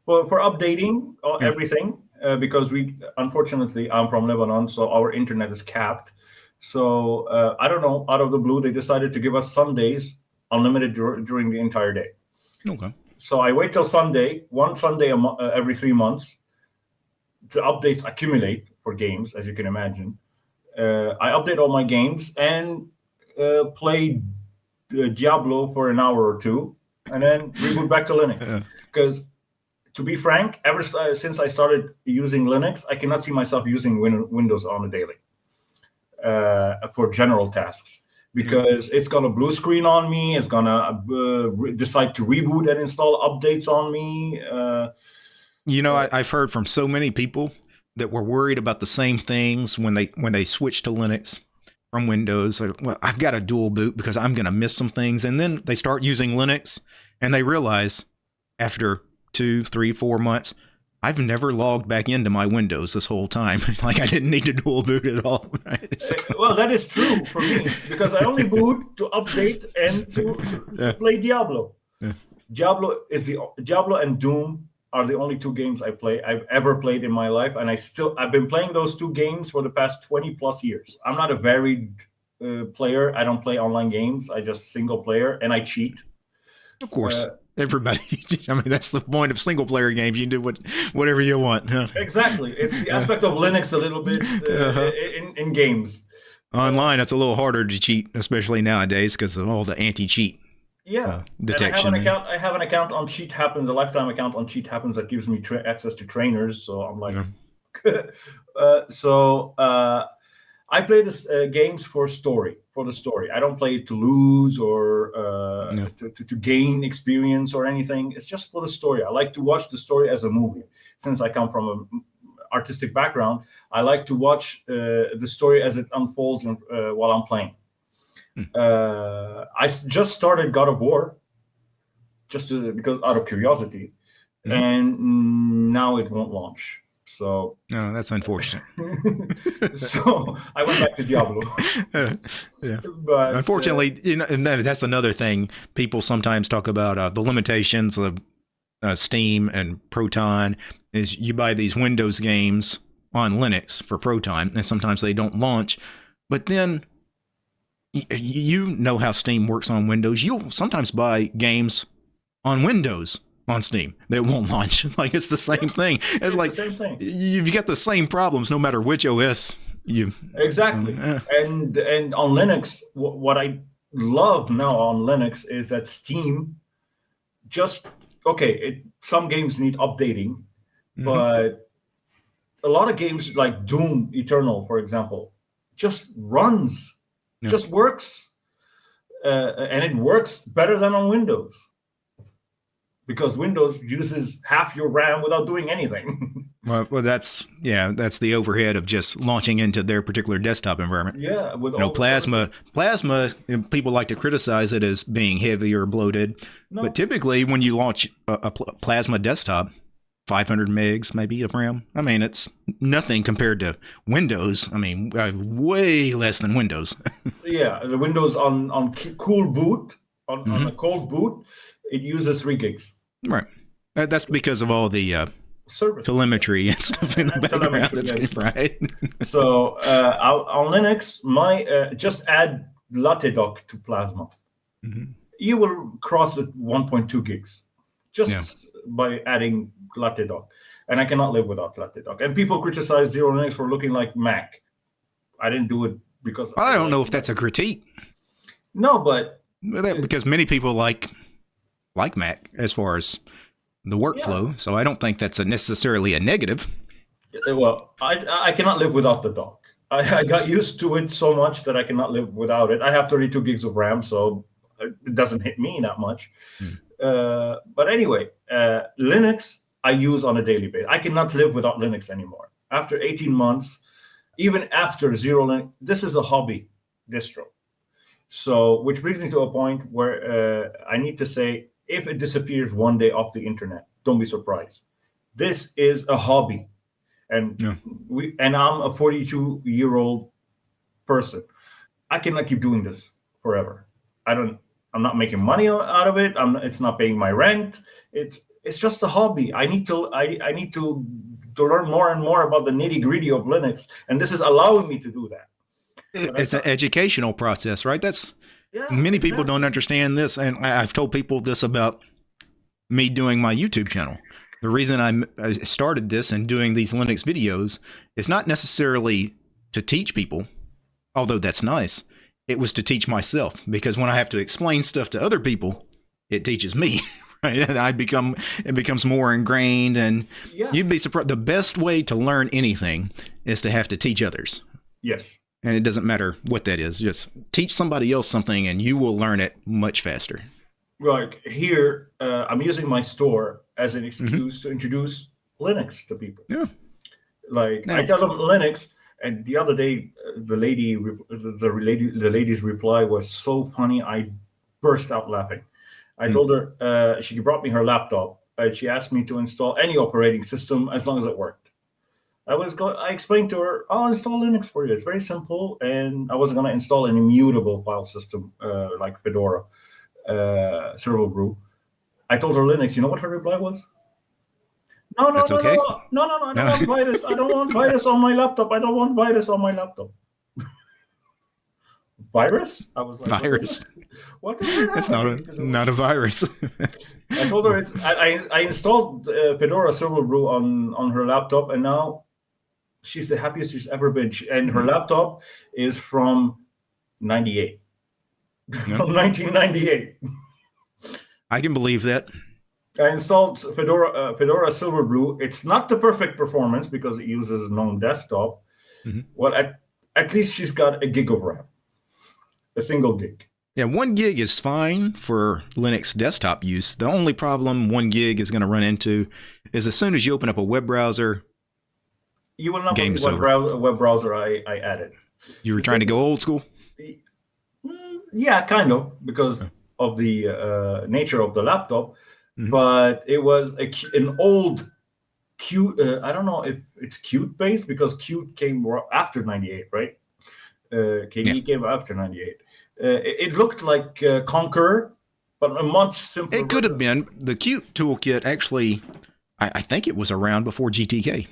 Well, for updating uh, mm. everything, uh, because we, unfortunately, I'm from Lebanon, so our internet is capped. So uh, I don't know, out of the blue, they decided to give us Sundays unlimited dur during the entire day. Okay. So I wait till Sunday, one Sunday uh, every three months. The updates accumulate for games, as you can imagine. Uh, I update all my games and uh, play Diablo for an hour or two, and then reboot back to Linux. Because, to be frank, ever since I started using Linux, I cannot see myself using win Windows on a daily uh, for general tasks because it's got a blue screen on me. It's gonna uh, decide to reboot and install updates on me. Uh, you know, I, have heard from so many people that were worried about the same things when they when they switched to Linux from Windows. Like, well, I've got a dual boot because I'm going to miss some things, and then they start using Linux, and they realize after two, three, four months I've never logged back into my Windows this whole time. [laughs] like I didn't need to dual boot at all. [laughs] Right? So. Well, that is true for me because I only boot to update and to, to yeah. play Diablo. Yeah. Diablo is the Diablo and Doom are the only two games I play I've ever played in my life, and I still I've been playing those two games for the past twenty plus years. I'm not a varied uh, player. I don't play online games. I just single player, and I cheat. Of course. Uh, everybody. [laughs] I mean, that's the point of single player games. You can do what whatever you want. Exactly. It's the aspect of Linux a little bit uh, uh-huh. in, in games. Online, it's a little harder to cheat, especially nowadays because of all the anti-cheat. Yeah, uh, detection. I have an account. I have an account on Cheat Happens, a lifetime account on Cheat Happens that gives me access to trainers. So I'm like, yeah. [laughs] uh, so uh, I play this uh, games for story, for the story. I don't play it to lose or uh, no. to, to, to, gain experience or anything. It's just for the story. I like to watch the story as a movie. Since I come from an artistic background, I like to watch uh, the story as it unfolds uh, while I'm playing. Uh, I just started God of War, just to, because out of curiosity, hmm. and now it won't launch. So no, that's unfortunate. [laughs] so I went back to Diablo. [laughs] yeah, but unfortunately, uh, you know, and that's another thing. People sometimes talk about uh, the limitations of uh, Steam and Proton. Is you buy these Windows games on Linux for Proton, and sometimes they don't launch. But then you know how Steam works on Windows. You'll sometimes buy games on Windows on Steam that won't [laughs] launch. like it's the same thing. It's, it's like same thing. You've got the same problems no matter which OS you. Exactly. Uh, and and on Linux, what I love now on Linux is that Steam just okay. It, some games need updating, mm -hmm. but a lot of games like Doom Eternal, for example, just runs, yeah. just works, uh, and it works better than on Windows because Windows uses half your RAM without doing anything. [laughs] well, well, that's yeah, that's the overhead of just launching into their particular desktop environment. Yeah, with you know, Plasma. Plasma. people like to criticize it as being heavy or bloated, no. but typically when you launch a, a Plasma desktop, 500 megs maybe of RAM. I mean, it's nothing compared to Windows. I mean, way less than Windows. [laughs] yeah, the Windows on on cool boot on, mm -hmm. on a cold boot, it uses three gigs. Right. That's because of all the uh, Service. telemetry and stuff in the [laughs] background. That's yes. right. [laughs] so uh, on Linux, my uh, just add Latte Dock to Plasma. Mm -hmm. You will cross at 1.2 gigs just yeah. by adding Latte Dock. And I cannot live without Latte Dock. And people criticize Xero Linux for looking like Mac. I didn't do it because I don't know if that's a critique. No, but because many people like like Mac as far as the workflow. Yeah. So I don't think that's a necessarily a negative. Well, I I cannot live without the dock. I, I got used to it so much that I cannot live without it. I have 32 gigs of RAM, so it doesn't hit me that much. Hmm. Uh, but anyway, uh, Linux I use on a daily basis. I cannot live without Linux anymore. After 18 months, even after Xero Linux, this is a hobby distro. So, which brings me to a point where uh, I need to say if it disappears one day off the internet, don't be surprised. This is a hobby, and yeah. we and I'm a 42 year old person. I cannot keep doing this forever. I don't. I'm not making money out of it. I'm. It's not paying my rent. It's it's just a hobby. I need to. I I need to to learn more and more about the nitty gritty of Linux, and this is allowing me to do that. But it's an educational process, right? That's yeah, many exactly. people don't understand this, and I've told people this about me doing my YouTube channel. The reason I started this and doing these Linux videos is not necessarily to teach people, although that's nice. It was to teach myself because when I have to explain stuff to other people, it teaches me. [laughs] Right? I become it becomes more ingrained, and yeah. you'd be surprised. The best way to learn anything is to have to teach others. Yes, and it doesn't matter what that is. Just teach somebody else something, and you will learn it much faster. Like here, uh, I'm using my store as an excuse mm-hmm. to introduce Linux to people. Yeah. Like I tell them Linux, and the other day, uh, the lady, the, the lady, the lady's reply was so funny. I burst out laughing. I mm told her uh, she brought me her laptop, and she asked me to install any operating system as long as it worked. I was going. I explained to her, "I'll install Linux for you. It's very simple, and I wasn't going to install an immutable file system uh, like Fedora, uh, Silverblue." I told her Linux. You know what her reply was? No, no, no, okay. no, no, no, no, I don't want virus. I don't want virus on my laptop. I don't want virus on my laptop. virus? I was like, virus. What is that? It's not a not a virus. I told her it's. I I, installed uh, Fedora Silverblue on on her laptop, and now she's the happiest she's ever been. And her laptop is from 98. from 1998. I can believe that. I installed Fedora uh, Fedora Silverblue. It's not the perfect performance because it uses GNOME desktop. Mm-hmm. Well, at, at least she's got a gig of RAM, a single gig. Yeah, one gig is fine for Linux desktop use. The only problem one gig is going to run into is as soon as you open up a web browser, you will not Game what browser, web browser I, I added. You were trying to go old school? Mm, yeah, kind of, because of the uh, nature of the laptop. Mm-hmm. But it was a, an old Qt. Uh, I don't know if it's Qt based because Qt came after 98, right? Uh, KDE yeah. came after 98. Uh, it, it, looked like uh, Konqueror, but a much simpler. It could have been. The Qt toolkit actually, I, I think it was around before GTK.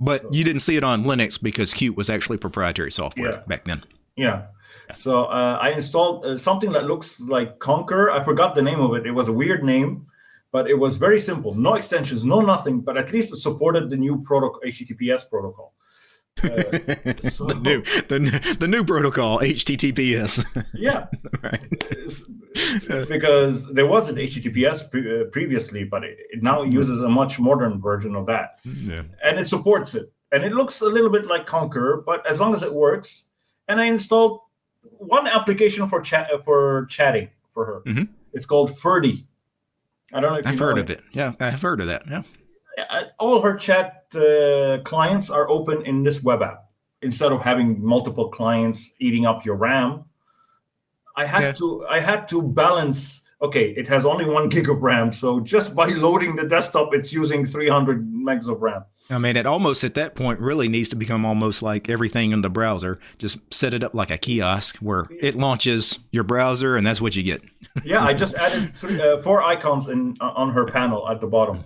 But you didn't see it on Linux because Qt was actually proprietary software yeah. back then. Yeah. So uh, I installed uh, something that looks like Konqueror. I forgot the name of it. It was a weird name, but it was very simple. No extensions, no nothing. But at least it supported the new protocol, HTTPS protocol. Uh, so, [laughs] the new the, the new protocol HTTPS. [laughs] yeah, right. because there was an HTTPS pre- uh, previously, but it, it, now uses a much modern version of that, yeah. and it supports it. And it looks a little bit like Konqueror, but as long as it works. And I installed one application for chat for chatting for her. Mm-hmm. It's called Ferdi. I don't know if I've heard of it. Yeah, I've heard of that. Yeah all her chat uh, clients are open in this web app instead of having multiple clients eating up your RAM. I had yeah. to I had to balance. Okay, it has only one gig of RAM, so just by [laughs] loading the desktop, it's using 300 megs of RAM. I mean, it almost at that point really needs to become almost like everything in the browser. Just set it up like a kiosk where it launches your browser, and that's what you get. yeah, I [laughs] just added three, uh, four icons in on her panel at the bottom.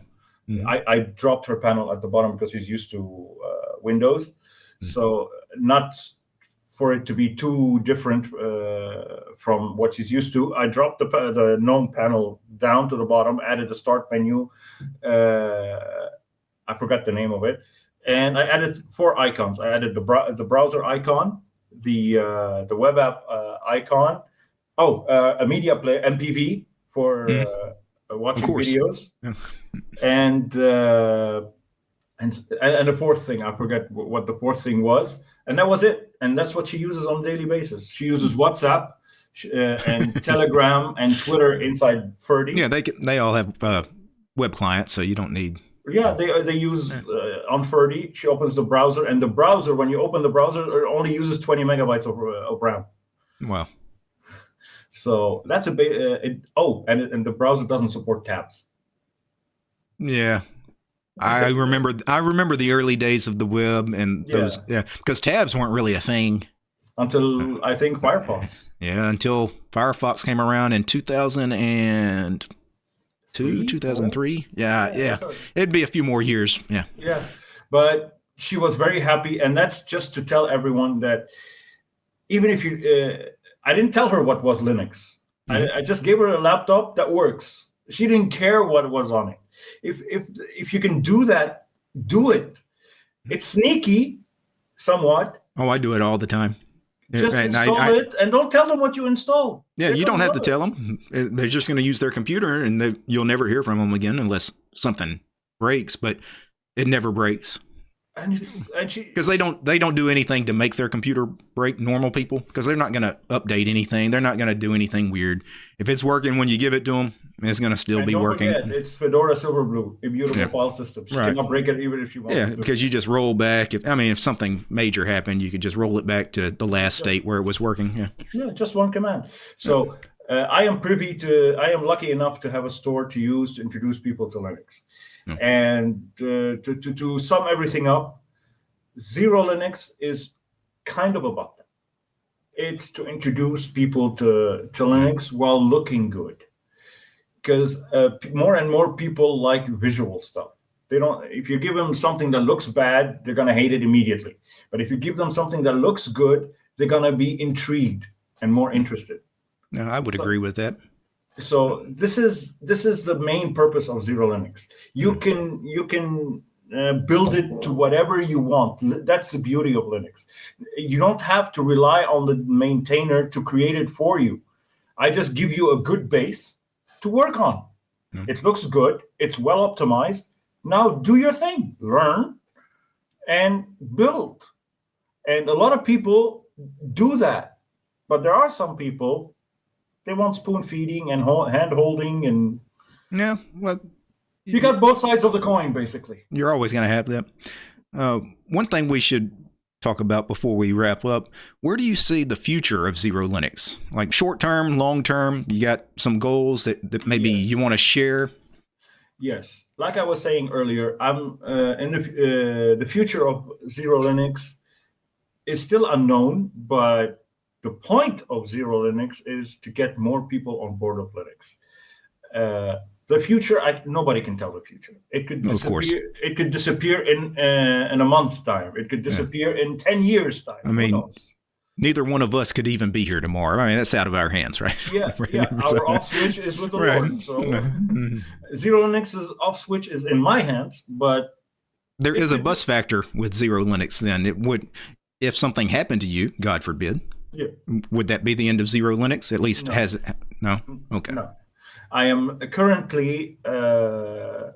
Mm-hmm. I, I, dropped her panel at the bottom because she's used to uh, Windows. Mm-hmm. So not for it to be too different uh, from what she's used to, I dropped the, the GNOME panel down to the bottom, added the start menu. Uh, I forgot the name of it. And I added four icons. I added the, br- the browser icon, the uh, the web app uh, icon, oh, uh, a media player, MPV for mm watching videos. [laughs] and uh, and and the fourth thing, I forget what the fourth thing was, and that was it. And that's what she uses on a daily basis. She uses WhatsApp uh, and [laughs] Telegram and Twitter inside Ferdi. Yeah, they they all have uh, web clients, so you don't need. Yeah, they they use uh, on Ferdi. She opens the browser, and the browser, when you open the browser, it only uses 20 megabytes of, uh, of RAM. Wow. So that's a bit. Uh, it, oh, and and the browser doesn't support tabs. Yeah, I remember I remember the early days of the web and those yeah, yeah because tabs weren't really a thing until I think Firefox. Yeah, until Firefox came around in 2002, Three? 2003. Yeah, yeah. yeah. It'd be a few more years. Yeah. Yeah. But she was very happy and that's just to tell everyone that even if you uh, I didn't tell her what was Linux. Mm-hmm. I, I just gave her a laptop that works. She didn't care what was on it. If if if you can do that, do it. It's sneaky, somewhat. Oh, I do it all the time. Just and install I, I, it and don't tell them what you install. Yeah, They're you don't have to it. tell them. They're just going to use their computer, and they, you'll never hear from them again unless something breaks. But it never breaks and it's and she because they don't they don't do anything to make their computer break normal people because they're not going to update anything. They're not going to do anything weird. If it's working when you give it to them it's going to still be working. forget, it's fedora silverblue immutable yeah. file system. You right. cannot break it even if you want yeah because you just roll back. If i mean if something major happened you could just roll it back to the last yeah. state where it was working yeah. Yeah just one command. So uh, i am privy to i am lucky enough to have a store to use to introduce people to linux and uh, to, to, to sum everything up, Xero Linux is kind of about that. It's to introduce people to, to Linux while looking good. Because uh, more and more people like visual stuff. They don't. If you give them something that looks bad, they're gonna hate it immediately. But if you give them something that looks good, they're gonna be intrigued and more interested. No, I would so, agree with that so this is this is the main purpose of Xero Linux. You hmm. can you can uh, build it to whatever you want. That's the beauty of linux. You don't have to rely on the maintainer to create it for you. I just give you a good base to work on. Mm. it looks good. It's well optimized. Now do your thing. Learn and build. And a lot of people do that. But there are some people they want spoon feeding and hand holding and yeah well you got both sides of the coin basically. You're always going to have that. Uh, one thing we should talk about before we wrap up where do you see the future of Xero Linux? Like short term long term you got some goals that, that maybe yes. you want to share? Yes. Like i was saying earlier i'm uh, in the, uh, the future of Xero Linux is still unknown but the point of Xero Linux is to get more people on board of Linux. Uh, the future, I, nobody can tell the future. It could disappear. Of course. It could disappear in uh, in a month's time. It could disappear yeah. in ten years' time. I mean, neither one of us could even be here tomorrow. I mean, that's out of our hands, right? Yeah, [laughs] right. yeah. [laughs] Our off switch is with the right. Lord. So [laughs] mm-hmm. Xero Linux's off switch is in my hands, but there is a bus factor with Xero Linux. Then it would, if something happened to you, God forbid, yeah. Would that be the end of Xero Linux? At least no. has no. Okay. No. I am currently uh,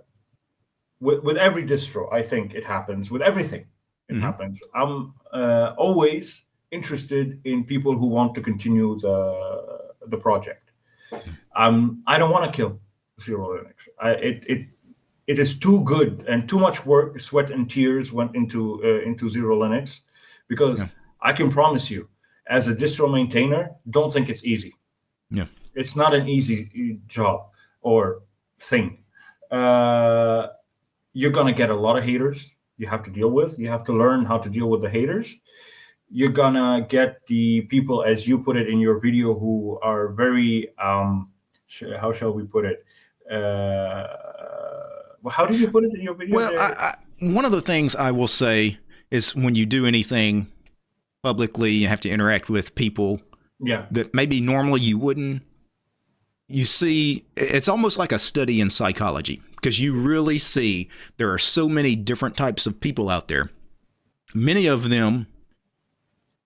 with with every distro. I think it happens with everything. It mm-hmm. happens. I'm uh, always interested in people who want to continue the the project. Um, I don't want to kill Xero Linux. I, it it it is too good and too much work, sweat and tears went into uh, into Xero Linux, because yeah. I can promise you as a distro maintainer, don't think it's easy. Yeah. It's not an easy job or thing. Uh, you're going to get a lot of haters you have to deal with. You have to learn how to deal with the haters. You're going to get the people, as you put it in your video, who are very, um, how shall we put it? Uh, well, how did you put it in your video? Well, I, I, one of the things I will say is when you do anything publicly, you have to interact with people yeah. that maybe normally you wouldn't. You see, it's almost like a study in psychology because you really see there are so many different types of people out there. Many of them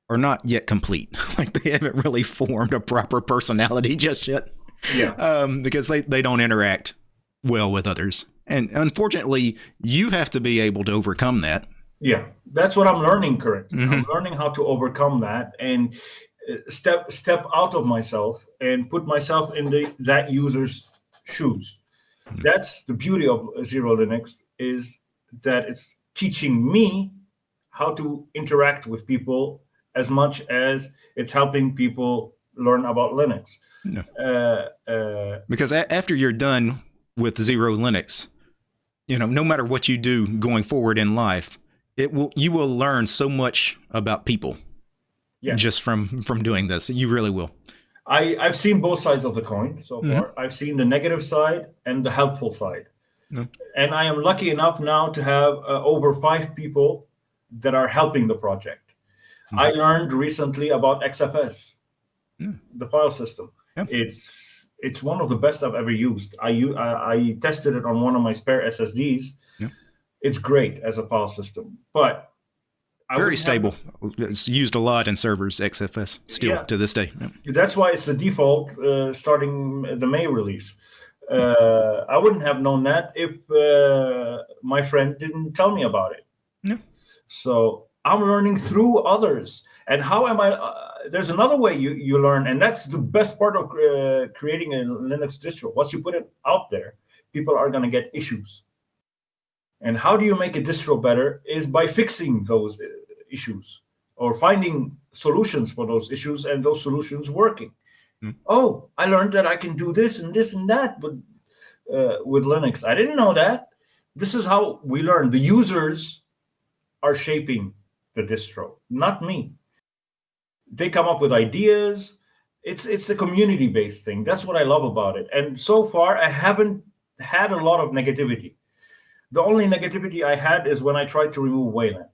are not yet complete. [laughs] like they haven't really formed a proper personality [laughs] just yet. Yeah. Um, because they, they don't interact well with others. And unfortunately, you have to be able to overcome that yeah that's what i'm learning currently mm-hmm. i'm learning how to overcome that and uh, step step out of myself and put myself in the that user's shoes mm-hmm. that's the beauty of Xero Linux is that it's teaching me how to interact with people as much as it's helping people learn about linux no. uh, uh, because a- after you're done with Xero Linux you know, no matter what you do going forward in life, it will you will learn so much about people. Yes. Just from from doing this, you really will. I I've seen both sides of the coin so mm-hmm. far. I've seen the negative side and the helpful side. And I am lucky enough now to have uh, over five people that are helping the project. Mm-hmm. I learned recently about XFS, mm. the file system. It's it's one of the best I've ever used. I, I, I tested it on one of my spare SSDs. It's great as a file system, but I very stable. Have, it's used a lot in servers XFS still yeah, to this day. That's why it's the default uh, starting the May release. Uh, I wouldn't have known that if uh, my friend didn't tell me about it. No. So I'm learning through others. And how am I? Uh, there's another way you, you learn, and that's the best part of uh, creating a Linux distro. Once you put it out there, people are going to get issues. And how do you make a distro better is by fixing those uh, issues or finding solutions for those issues and those solutions working. Mm. Oh, I learned that I can do this and this and that with uh, with Linux. I didn't know that. This is how we learn. The users are shaping the distro, not me. They come up with ideas. It's it's a community based thing. That's what I love about it. And so far, I haven't had a lot of negativity. The only negativity I had is when I tried to remove Wayland.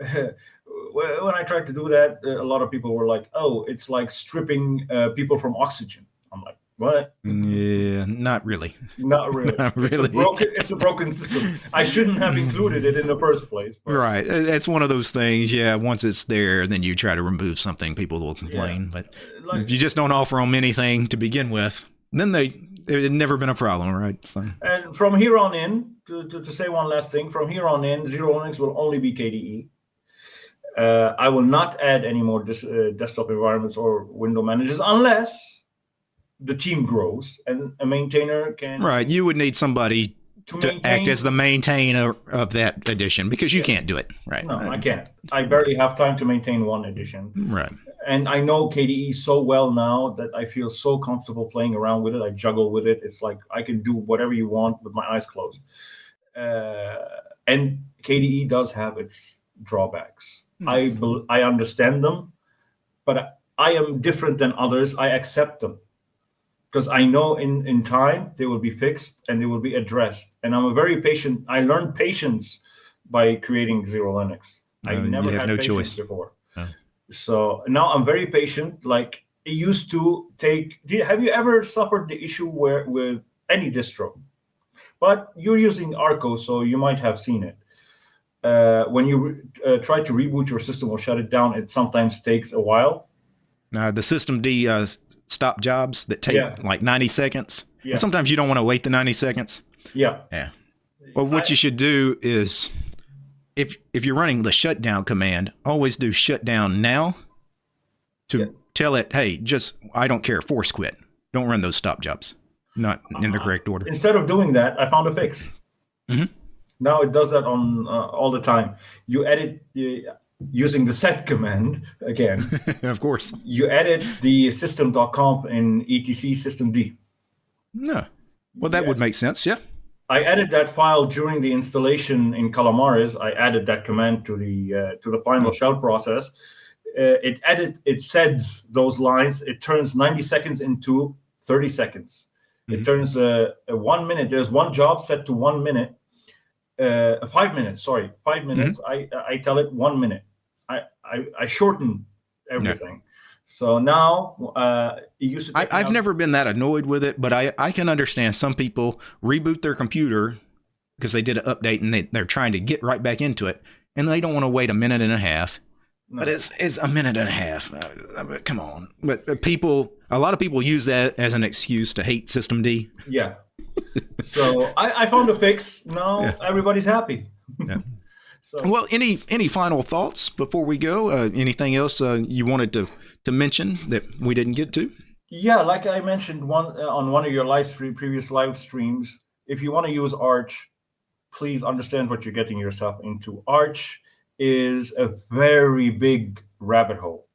[laughs] when I tried to do that, uh, a lot of people were like, "Oh, it's like stripping uh, people from oxygen." I'm like, "What?" Yeah, not really. [laughs] Not really. [laughs] not really. It's a, broken, it's a broken system. I shouldn't have included it in the first place. But. Right. It's one of those things. Yeah. Once it's there, then you try to remove something, people will complain. Yeah. But like, if you just don't offer them anything to begin with, then they it had never been a problem, right? So. And from here on in, to, to, to, say one last thing, from here on in, XeroLinux will only be KDE. Uh, I will not add any more dis, uh, desktop environments or window managers unless the team grows and a maintainer can. Right. You would need somebody to, to act as the maintainer of that edition because you yeah. can't do it. Right. No, I can't. I barely have time to maintain one edition. Right. And I know KDE so well now that I feel so comfortable playing around with it. I juggle with it. It's like I can do whatever you want with my eyes closed. Uh, and KDE does have its drawbacks Hmm. I I understand them, but I am different than others. I accept them because I know in in time they will be fixed and they will be addressed. And I'm a very patient. I learned patience by creating XeroLinux. I never had no patience choice. before. So now I'm very patient. Like it used to take. have you ever suffered the issue where with any distro? But you're using Arco, so you might have seen it uh, when you uh, try to reboot your system or shut it down, it sometimes takes a while. Uh, the systemd uh, stop jobs that take yeah. like 90 seconds. Yeah. And sometimes you don't want to wait the 90 seconds. Yeah. Yeah. Well, what I, you should do is if if you're running the shutdown command, always do shutdown now to yeah. tell it, hey, just I don't care, force quit. Don't run those stop jobs. Not in the uh-huh. correct order. Instead of doing that, I found a fix. Mm-hmm. Now it does that on uh, all the time. You edit uh, using the sed command again. [laughs] of course. You edit the system.conf in etc systemd. No. Well, that yeah. would make sense. Yeah. I added that file during the installation in Calamares. I added that command to the uh, to the final shell process. Uh, it added it sets those lines. It turns 90 seconds into 30 seconds. Mm-hmm. It turns uh, one minute. There's one job set to one minute uh, five minutes. Sorry, five mm-hmm. minutes. Mm-hmm. I I tell it one minute. I I, I shorten everything. Yeah. So now uh, it used to. I, have never been that annoyed with it, but I I can understand some people reboot their computer because they did an update and they they're trying to get right back into it, and they don't want to wait a minute and a half. No. But it's it's a minute and a half. Uh, come on. But people, a lot of people use that as an excuse to hate systemd. Yeah, so I, I, found a fix. Now yeah. everybody's happy. yeah. [laughs] So well, any any final thoughts before we go? Uh, anything else uh, you wanted to to mention that we didn't get to? Yeah, like I mentioned one uh, on one of your live stream, previous live streams. If you want to use Arch, please understand what you're getting yourself into. Arch is a very big rabbit hole.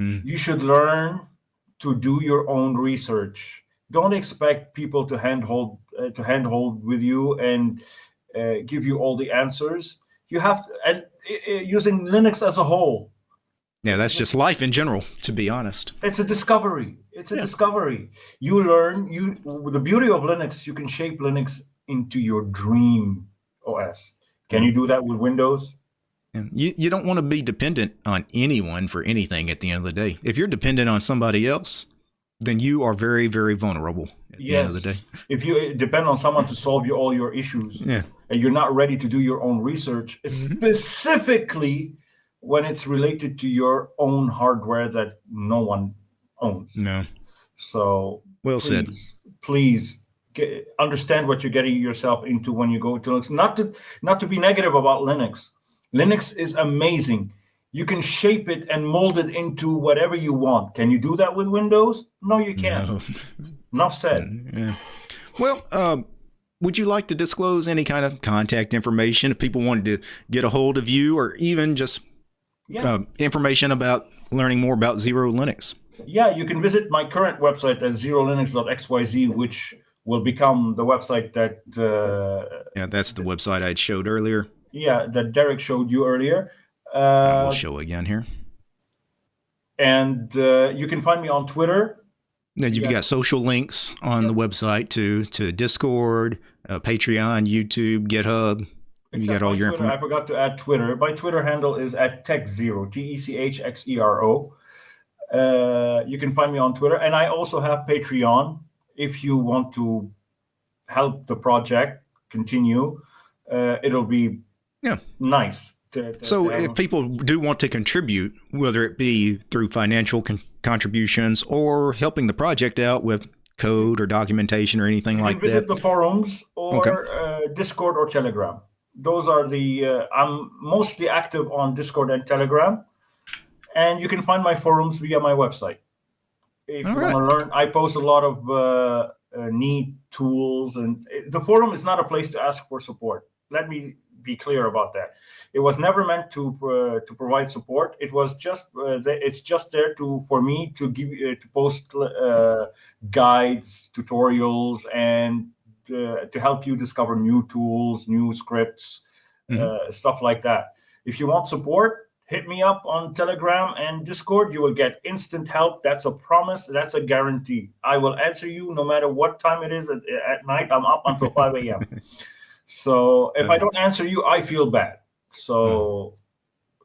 Mm. You should learn to do your own research don't expect people to handhold uh, to handhold with you and uh, give you all the answers. You have to, and uh, using Linux as a whole. Yeah, that's just life in general, to be honest. It's a discovery. It's a yeah. discovery. You learn. You the beauty of Linux, you can shape Linux into your dream OS. Can you do that with Windows? You, you don't want to be dependent on anyone for anything at the end of the day. If you're dependent on somebody else, then you are very, very vulnerable at yes. the end of the day. If you depend on someone to solve you all your issues yeah. and you're not ready to do your own research, mm-hmm. specifically when it's related to your own hardware that no one owns. No. So well please, said. Please get, understand what you're getting yourself into when you go to Linux. Not to not to be negative about Linux. Linux is amazing. You can shape it and mold it into whatever you want. Can you do that with Windows? No, you can't. No. [laughs] Enough said. Yeah. Well, um, would you like to disclose any kind of contact information if people wanted to get a hold of you or even just yeah. uh, information about learning more about Xero Linux? Yeah, you can visit my current website at xerolinux.xyz, which will become the website that. Uh, yeah, that's the website I showed earlier. Yeah, that Derek showed you earlier. Uh, we'll show again here. And uh, you can find me on Twitter. Then you've yeah. got social links on yep. the website to to Discord, uh, Patreon, YouTube, GitHub. You got all your information. I forgot to add Twitter. My Twitter handle is at TechXero, T E C H X E R O. Uh, you can find me on Twitter, and I also have Patreon. If you want to help the project continue, uh, it'll be yeah nice so if people do want to contribute, whether it be through financial con contributions or helping the project out with code or documentation or anything you like visit that, the forums or okay. uh, Discord or Telegram. Those are the uh, I'm mostly active on Discord and Telegram, and you can find my forums via my website. If All you right. want to learn, I post a lot of uh, uh neat tools, and the forum is not a place to ask for support. Let me be clear about that. It was never meant to uh, to provide support. It was just uh, it's just there to for me to give uh, to post uh, guides, tutorials, and to help you discover new tools, new scripts, mm -hmm. stuff like that. If you want support, hit me up on Telegram and Discord. You will get instant help. That's a promise. That's a guarantee. I will answer you no matter what time it is at, at night. I'm up until 5 a.m. [laughs] So if I don't answer you, I feel bad. So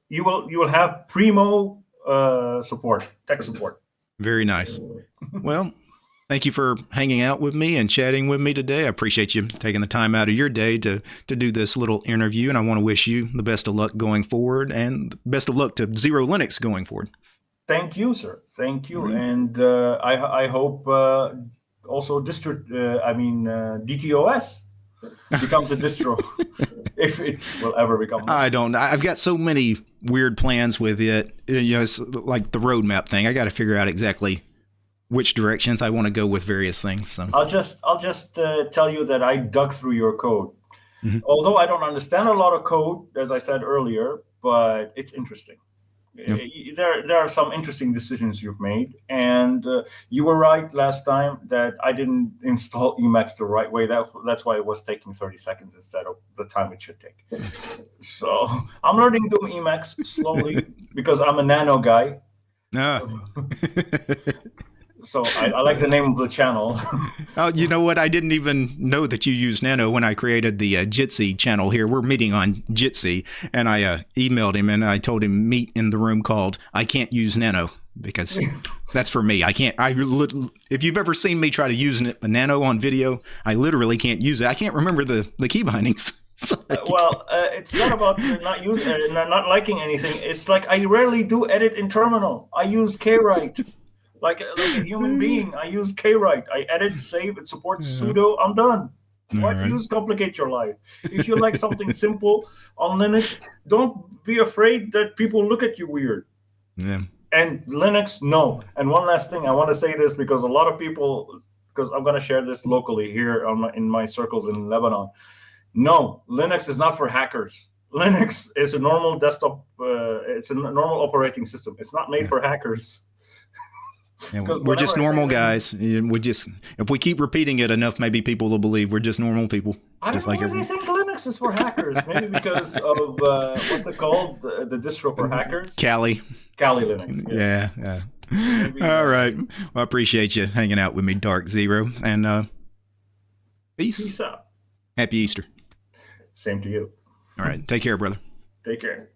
you will you will have primo uh, support, tech support. Very nice. well, thank you for hanging out with me and chatting with me today. I appreciate you taking the time out of your day to to do this little interview, and I want to wish you the best of luck going forward, and best of luck to Xero Linux going forward. Thank you, sir. Thank you, mm-hmm. and uh, I I hope uh, also district. Uh, I mean uh, DTOS becomes a distro [laughs] [laughs] if it will ever become. I don't. I've got so many weird plans with it. You know, it's like the roadmap thing. I got to figure out exactly which directions I want to go with various things. So. I'll just I'll just uh, tell you that I dug through your code. Mm-hmm. Although I don't understand a lot of code, as I said earlier, but it's interesting. Yep. There, there are some interesting decisions you've made, and uh, you were right last time that I didn't install Emacs the right way. That that's why it was taking 30 seconds instead of the time it should take. so I'm learning to Emacs slowly [laughs] because I'm a nano guy. Ah. So [laughs] [laughs] I, I, like the name of the channel. [laughs] oh, you know what? I didn't even know that you use Nano when I created the uh, Jitsi channel here. We're meeting on Jitsi, and I uh, emailed him and I told him meet in the room called I can't use Nano because [laughs] that's for me. I can't. I if you've ever seen me try to use a Nano on video, I literally can't use it. I can't remember the the key bindings. [laughs] uh, well, uh, it's not about not using, uh, not liking anything. It's like I rarely do edit in terminal. I use Kwrite like like a human [laughs] being. I use Kwrite. I edit, save, it supports yeah. sudo. I'm done. Why right. use complicate your life? If you like something simple on Linux, don't be afraid that people look at you weird. Yeah. And Linux, no. And one last thing, I want to say this because a lot of people, because I'm going to share this locally here my, in my circles in Lebanon. No, Linux is not for hackers. Linux is a normal desktop. Uh, it's a normal operating system. It's not made yeah. for hackers. We're just normal guys. We just if we keep repeating it enough, maybe people will believe we're just normal people. I just don't know like why they think Linux is for hackers. maybe because of uh, what's it called, the, the distro for hackers. Kali. Kali Linux. Yeah, yeah. yeah. All right. Well, I appreciate you hanging out with me, Dark Xero, and uh, peace. Peace out. Happy Easter. Same to you. All right. Take care, brother. Take care.